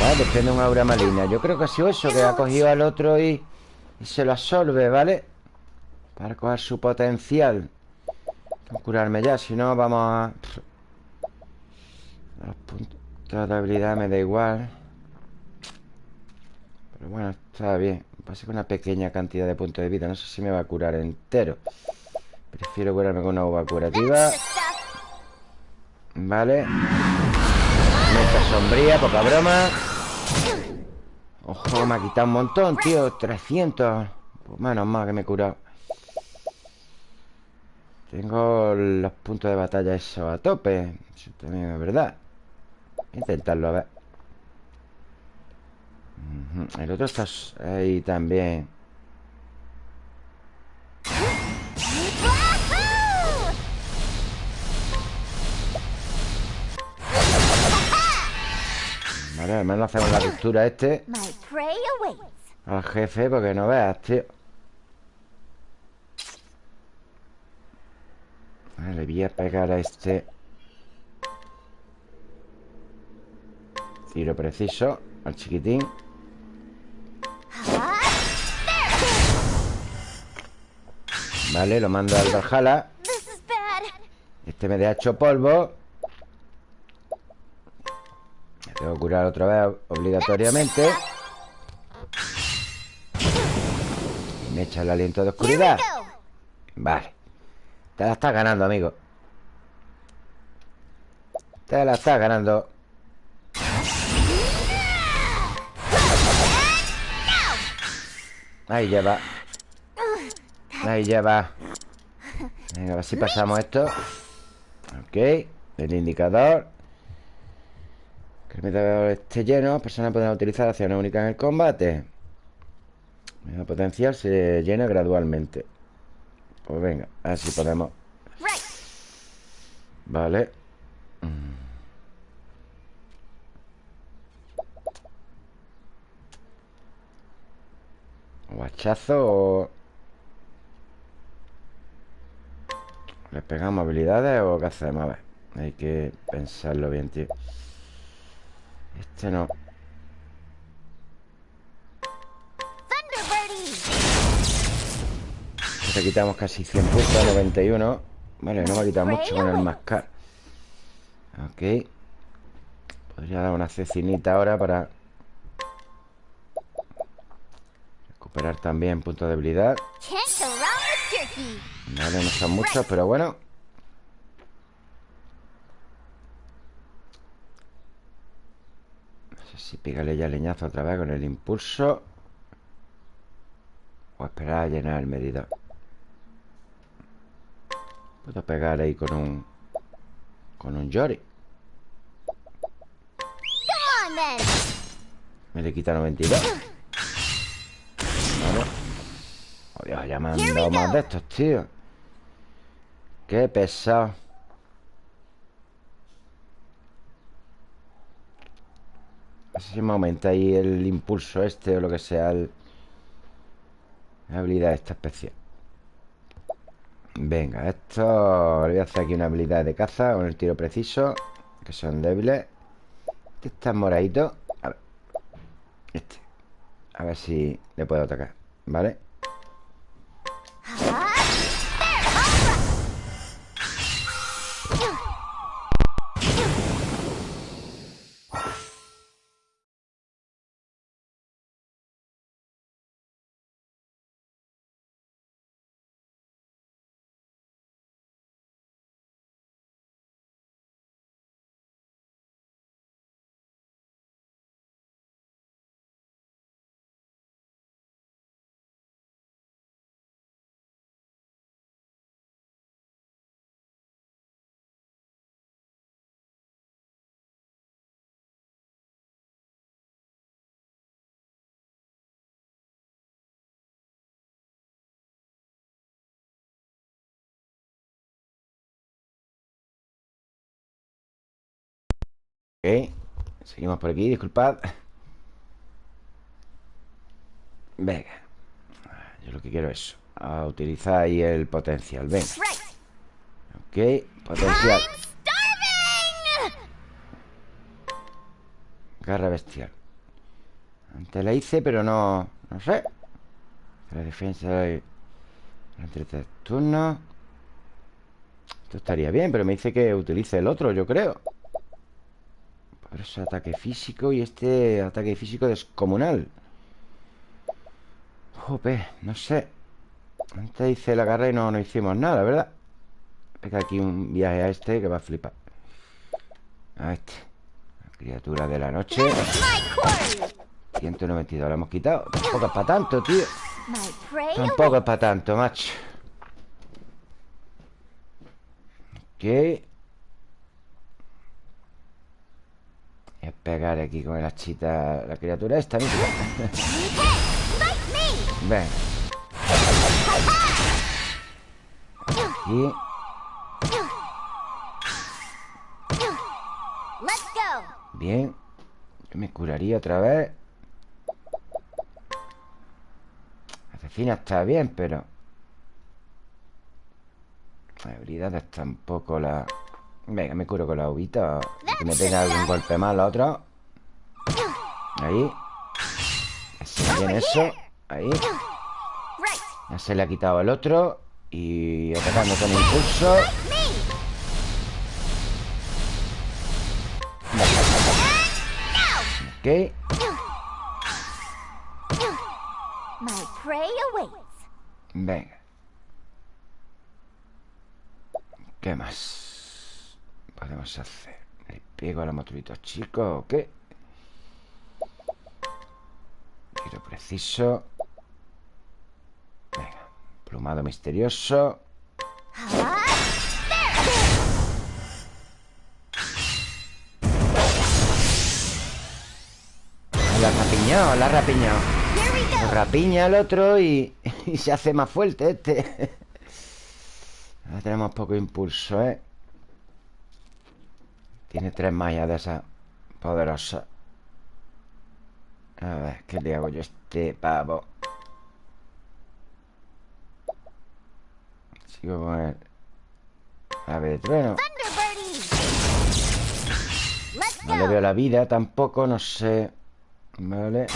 Vale, desprende un aura maligna. Yo creo que ha sido eso Que ha cogido al otro y, se lo absorbe, ¿vale? Para coger su potencial. Curarme ya Si no, vamos a... Los puntos de habilidad me da igual. Pero bueno, está bien. Pasa con una pequeña cantidad de puntos de vida. No sé si me va a curar entero. Prefiero curarme con una uva curativa. Vale. Meta sombría, poca broma. Ojo, me ha quitado un montón, tío. 300 Pues menos mal que me he curado. Tengo los puntos de batalla eso a tope. Eso también es verdad. Voy a intentarlo, a ver. El otro está ahí también Vale, al menos hacemos la ruptura a este. Al jefe, porque no veas, tío. Vale, le voy a pegar a este. Tiro preciso Al chiquitín. Vale, lo mando al Valhalla. Este me deja hecho polvo tengo que curar otra vez obligatoriamente. Y me echa el aliento de oscuridad. Vale. Te la estás ganando, amigo. Te la estás ganando. Ahí ya va. Ahí ya va. Venga, a ver si pasamos esto. Ok. El indicador El medidor esté lleno Personas podrán utilizar acciones únicas en el combate El potencial se llena gradualmente Pues venga, a ver si podemos. Vale Mm. O hachazo o... ¿Le pegamos habilidades o qué hacemos? A ver Hay que pensarlo bien, tío Este no. Thunderbirdie. Este quitamos casi 100 puntos 91 Vale, no me ha quitado mucho con el mascar. Ok. Podría dar una cecinita ahora para Recuperar también puntos de jerky. Vale, no son muchos, pero bueno No sé si pígale ya leñazo otra vez con el impulso. O esperar a llenar el medidor. Puedo pegar ahí con un Con un Yori. Me le quita 92 Vale. Dios, ya me han dado más de estos, tío. Qué pesado No sé si me aumenta ahí el impulso este o lo que sea el... La habilidad esta especial. Venga, esto Le voy a hacer aquí una habilidad de caza Con el tiro preciso Que son débiles. Este está moradito. A ver Este. A ver si le puedo atacar ¿Vale? Ok. Seguimos por aquí, disculpad. Venga. Yo lo que quiero es a utilizar ahí el potencial. Venga. Ok, potencial. Garra bestial. Antes la hice, pero no... No sé. La defensa de... Entre tres turnos Esto estaría bien, pero me dice que utilice el otro, yo creo pero es ataque físico y este ataque físico descomunal. Jope, no sé. Antes hice la garra y no, no hicimos nada, ¿verdad? Pega aquí un viaje a este que va a flipar. A este. La criatura de la noche. 192, la hemos quitado. Tampoco es para tanto, tío. Tampoco es para tanto, macho. Ok. Pegar aquí con el hachita La criatura esta, mira Ven Aquí Bien Yo me curaría otra vez. Asesina está bien, pero habilidades tampoco la... Venga, me curo con la uvita Que me tenga algún golpe más la otra. Ahí. Así bien eso Ahí. Ya se le ha quitado el otro. Y atacando con impulso. Ok. Venga. ¿Qué más? Podemos hacer? ¿Le pego a los motoritos chicos o qué? Tiro preciso Venga, plumado misterioso La rapiñó, la rapiñó rapiña al otro y, y se hace más fuerte este Ahora tenemos poco impulso, ¿eh? Tiene tres mallas de esas poderosas. A ver, ¿qué le hago yo a este pavo? Sigo con el Ave de trueno No le veo la vida tampoco, no sé. Vale.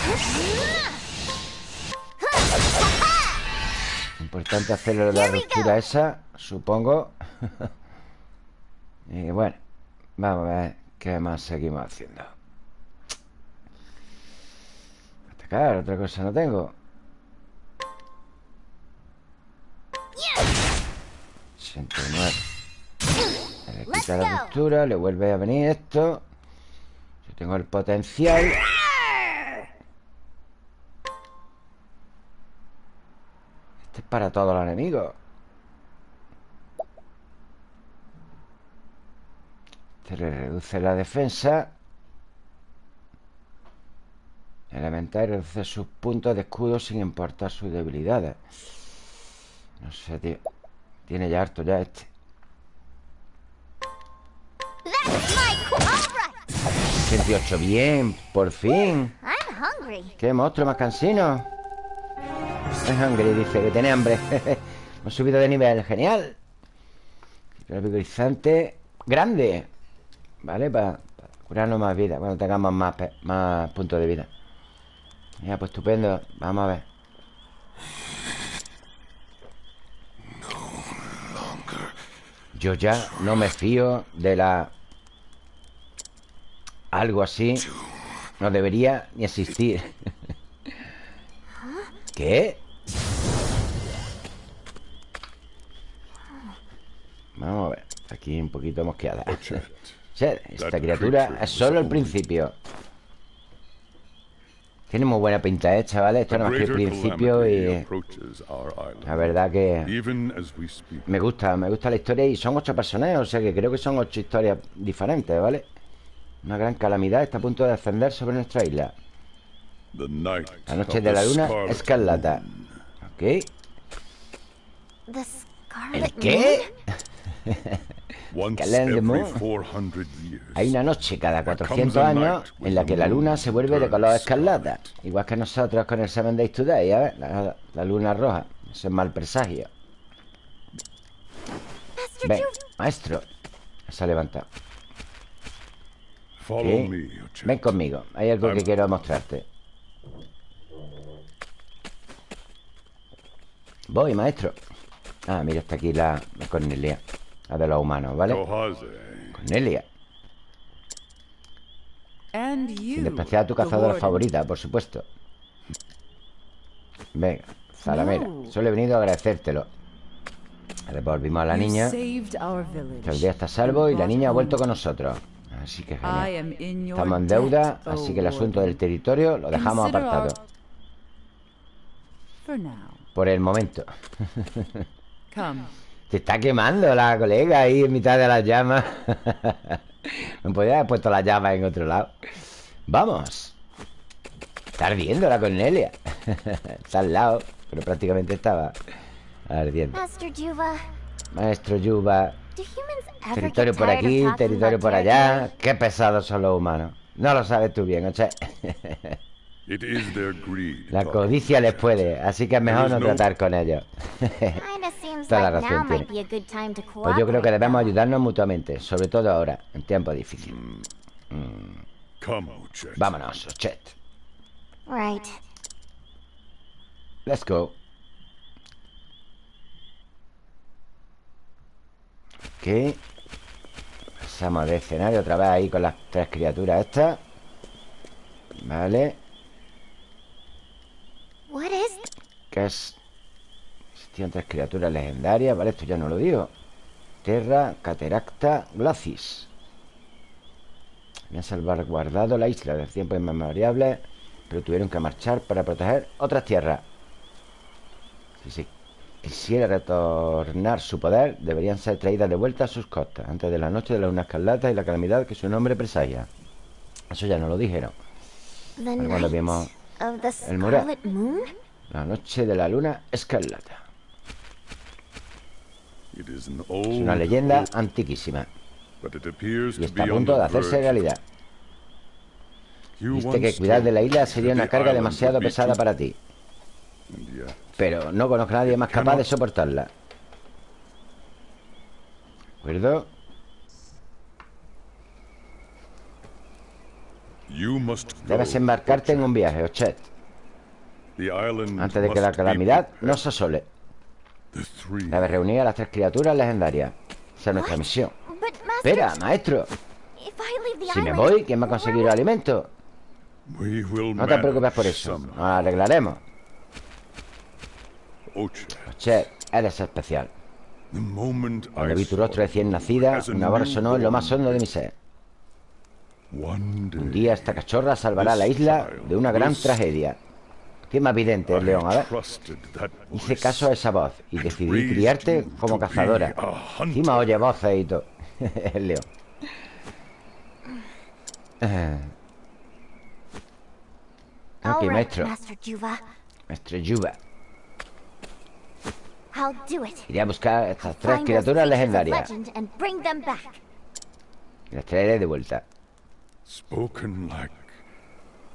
Importante hacerle la ruptura esa Supongo. Y bueno Vamos a ver qué más seguimos haciendo. Atacar, otra cosa no tengo. 69. Le quita la postura, le vuelve a venir esto. Yo tengo el potencial. Este es para todos los enemigos. Se le reduce la defensa. Elemental reduce sus puntos de escudo sin importar sus debilidades. No sé, tío Tiene ya harto ya este That's my qu- All right. 68, bien, por fin. Qué monstruo más cansino Es hungry, dice que tiene hambre Hemos subido de nivel, genial El vigorizante Grande Vale, para curarnos más vida Cuando tengamos más, más puntos de vida. Ya, pues estupendo Vamos a ver. Yo ya no me fío de la... Algo así No debería ni existir. ¿Qué? Vamos a ver Aquí un poquito mosqueada Esta criatura es solo el principio Tiene muy buena pinta, ¿eh, chavales? Esto no es que el principio y... La verdad que... Me gusta, me gusta la historia y son ocho personajes, o sea que creo que son ocho historias diferentes, ¿vale? Una gran calamidad está a punto de ascender sobre nuestra isla. La noche de la luna escarlata. ¿Ok? ¿El qué? Once Scarlet every Moon. 400 years. Hay una noche cada 400 años en la que la luna se vuelve de color escarlata. Igual que nosotros con el Seven Days Today, a ver, la, la luna roja. Eso es mal presagio. Ven, maestro. Se ha levantado. Ochette. Ven conmigo, hay algo que quiero mostrarte. Voy, maestro. Ah, mira, está aquí la, la Cornelia. La de los humanos, ¿vale? Cornelia. And you, Sin despreciar a tu cazadora favorita, por supuesto. Venga, Zalamera. Solo he venido a agradecértelo. Devolvimos a la You niña. el día está a salvo y la niña ha vuelto con nosotros. Así que genial. Estamos en deuda, así oh que el asunto del territorio lo dejamos apartado. Por el momento. Se está quemando la colega ahí en mitad de las llamas. no podía haber puesto las llamas en otro lado. Vamos. Está ardiendo la Cornelia. está al lado, pero prácticamente estaba ardiendo. Maestro Yuba, territorio por aquí, territorio por allá. Qué pesados son los humanos. No lo sabes tú bien, Oche. It is their greed. La codicia les puede, así que es mejor no tratar con ellos. Toda la razón tiene. be a good time to Pues yo creo que debemos ayudarnos mutuamente, sobre todo ahora, en tiempos difíciles. Come, Ochette. Vámonos, Ochet. Right. Let's go. Ok. Pasamos de escenario otra vez ahí con las tres criaturas estas. Vale. What is Que es... Existían tres criaturas legendarias. Vale, esto ya no lo digo. Terra, Cateracta, Glacis. Habían salvaguardado la isla del tiempo inmemoriales, pero tuvieron que marchar para proteger otras tierras. Si se quisiera retornar su poder, deberían ser traídas de vuelta a sus costas, antes de la noche de la luna escarlata y la calamidad que su nombre presagia. Eso ya no lo dijeron. vimos el mural. La noche de la luna escarlata. It is an Es old una leyenda antiquísima but it appears y to está a punto de hacerse realidad. You Viste que cuidar de la isla sería una carga demasiado pesada para ti, pero no conozco a nadie más capaz de soportarla. ¿De acuerdo? you must go, Debes embarcarte en un viaje, Ochet, antes de que la calamidad nos asole. The three Debes reunir a las tres criaturas legendarias. Esa es nuestra misión. Espera, maestro. Si me voy, ¿quién va a conseguir will- alimento? We will No te preocupes por eso. Nos arreglaremos. Ochet, eres especial. Cuando vi tu rostro recién nacida, una voz sonó en lo más hondo de mi ser. One day, Un día esta cachorra salvará a la isla de una gran tragedia. ¿Qué más vidente es, León? A ver. Hice caso a esa voz y decidí criarte como cazadora. Encima oye voces y todo. El león. Ok, maestro. Maestro Yuba. I'll do it. Iré a buscar estas tres criaturas legendarias. Y las traeré de vuelta Spoken like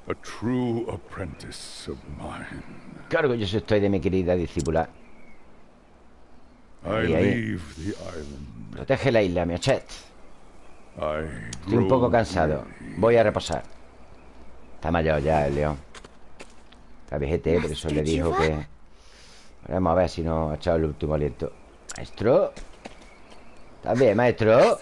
a true apprentice of mine. Qué orgulloso estoy de mi querida discípula I Ahí, ahí. leave the island. Protege la isla, Miochet I Estoy un poco cansado Voy a reposar Está mayor ya el león Está vejete, por eso le dijo que Vamos a ver si nos ha echado el último aliento Maestro ¿Estás bien, maestro?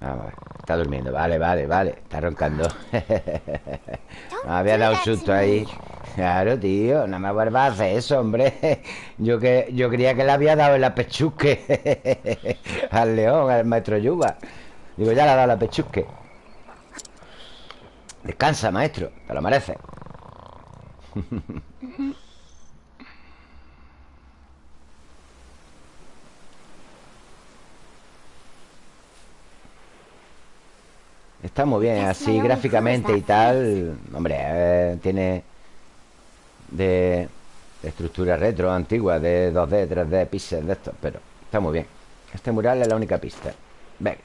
Master Juva! Vamos a ver Está durmiendo, vale, vale, vale. Está roncando. Me había do dado susto ahí. Claro, tío, no me vuelvas a hacer eso, hombre. Yo que yo creía que le había dado en la pechusque Al león, al maestro Yuba. Digo, ya le ha dado la pechusque Descansa, maestro, te lo mereces Está muy bien, así gráficamente y tal Hombre, eh, tiene de, de estructura retro antigua De 2D, 3D, píxeles de estos Pero está muy bien. Este mural es la única pista. Venga,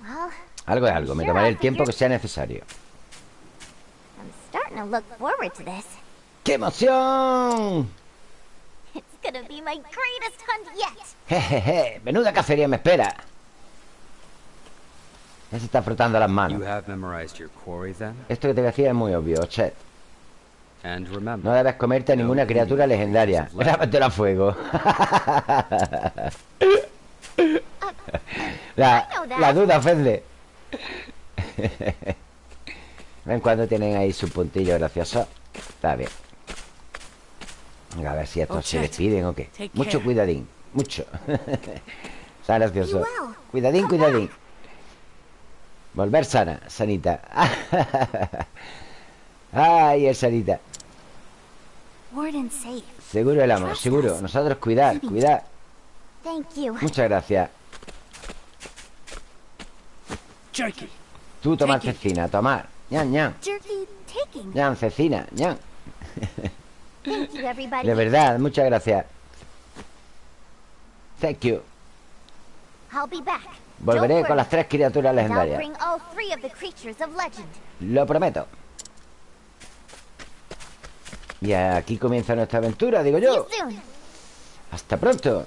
Well, algo es algo Me tomaré el tiempo que sea necesario. ¡Qué emoción! Jejeje, menuda cacería me espera Ya se está frotando las You manos have memorized your quarry then? Esto que te decía es muy obvio, Chet. And remember, No debes comerte a ninguna criatura legendaria. Grábatelo a fuego la, la duda ofende. Ven cuando tienen ahí su puntillo gracioso. Está bien. Venga, a ver si estos Oh, se despiden o qué Mucho cuidadín, mucho. Está gracioso. Cuidadín, cuidadín Volver sana, sanita. Ay, es sanita. Seguro el amo, seguro. Nosotros cuidar, cuidar Thank you. Muchas gracias. Jerky. Tú tomar cecina, tomar ñan, ñan. Ñan, cecina, ñan. De verdad, muchas gracias. Thank you. I'll be back. Volveré con las tres criaturas legendarias. Lo prometo. Y aquí comienza nuestra aventura, digo yo. Hasta pronto.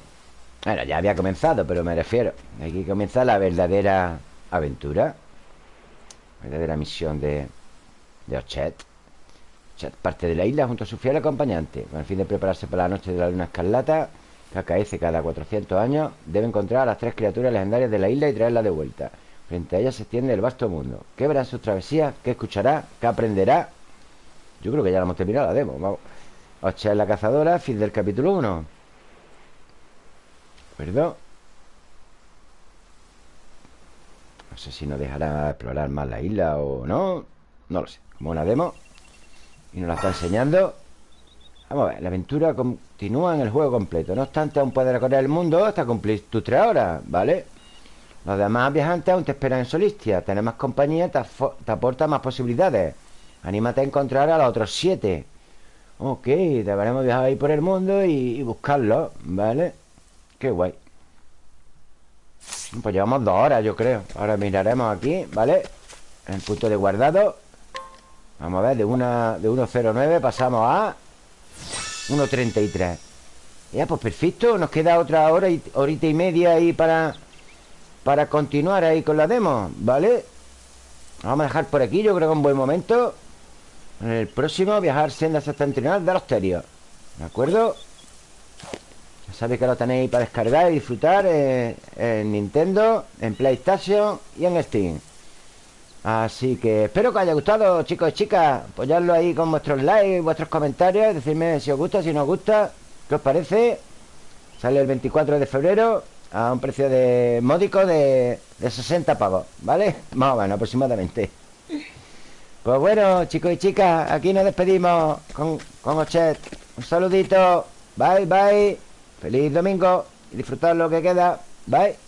Bueno, ya había comenzado, pero me refiero. Aquí comienza la verdadera aventura. Verdadera misión de De Ochet Ochet parte de la isla junto a su fiel acompañante Con el fin de prepararse para la noche de la luna escarlata Acaece cada 400 años Debe encontrar a las tres criaturas legendarias de la isla Y traerlas de vuelta Frente a ellas se extiende el vasto mundo ¿Qué verá en sus travesías? ¿Qué escuchará? ¿Qué aprenderá? Yo creo que ya la hemos terminado la demo Vamos Ochet la cazadora, fin del capítulo 1 ¿Acuerdo? No sé si nos dejará explorar más la isla o no No lo sé Como una demo Y nos la está enseñando Vamos a ver La aventura continúa en el juego completo. No obstante, aún puedes recorrer el mundo Hasta cumplir tus tres horas ¿Vale? Los demás viajantes aún te esperan en Solistia. Tener más compañía te, aporta más posibilidades. Anímate a encontrar a los otros siete. Ok, deberemos viajar ahí por el mundo y, y buscarlos ¿Vale? Qué guay. Pues llevamos dos horas, yo creo. Ahora miraremos aquí, ¿vale? En el punto de guardado. Vamos a ver, de, una, de 1.09 pasamos a 1.33 Ya, pues perfecto Nos queda otra hora y, horita y media ahí para Para continuar ahí con la demo ¿Vale? Vamos a dejar por aquí, yo creo que es un buen momento En el próximo viajar senda septentrional de los terios ¿De acuerdo? Ya sabéis que lo tenéis para descargar y disfrutar eh, en Nintendo, en PlayStation y en Steam. Así que espero que os haya gustado, chicos y chicas. Apoyadlo ahí con vuestros likes, vuestros comentarios. Decidme si os gusta, si no os gusta. ¿Qué os parece? Sale el 24 de febrero a un precio de módico de, de 60 pavos, ¿vale? Más o menos, aproximadamente. Pues bueno, chicos y chicas, aquí nos despedimos con, con Ochet. Un saludito. Bye, bye. Feliz domingo y disfrutad lo que queda. Bye.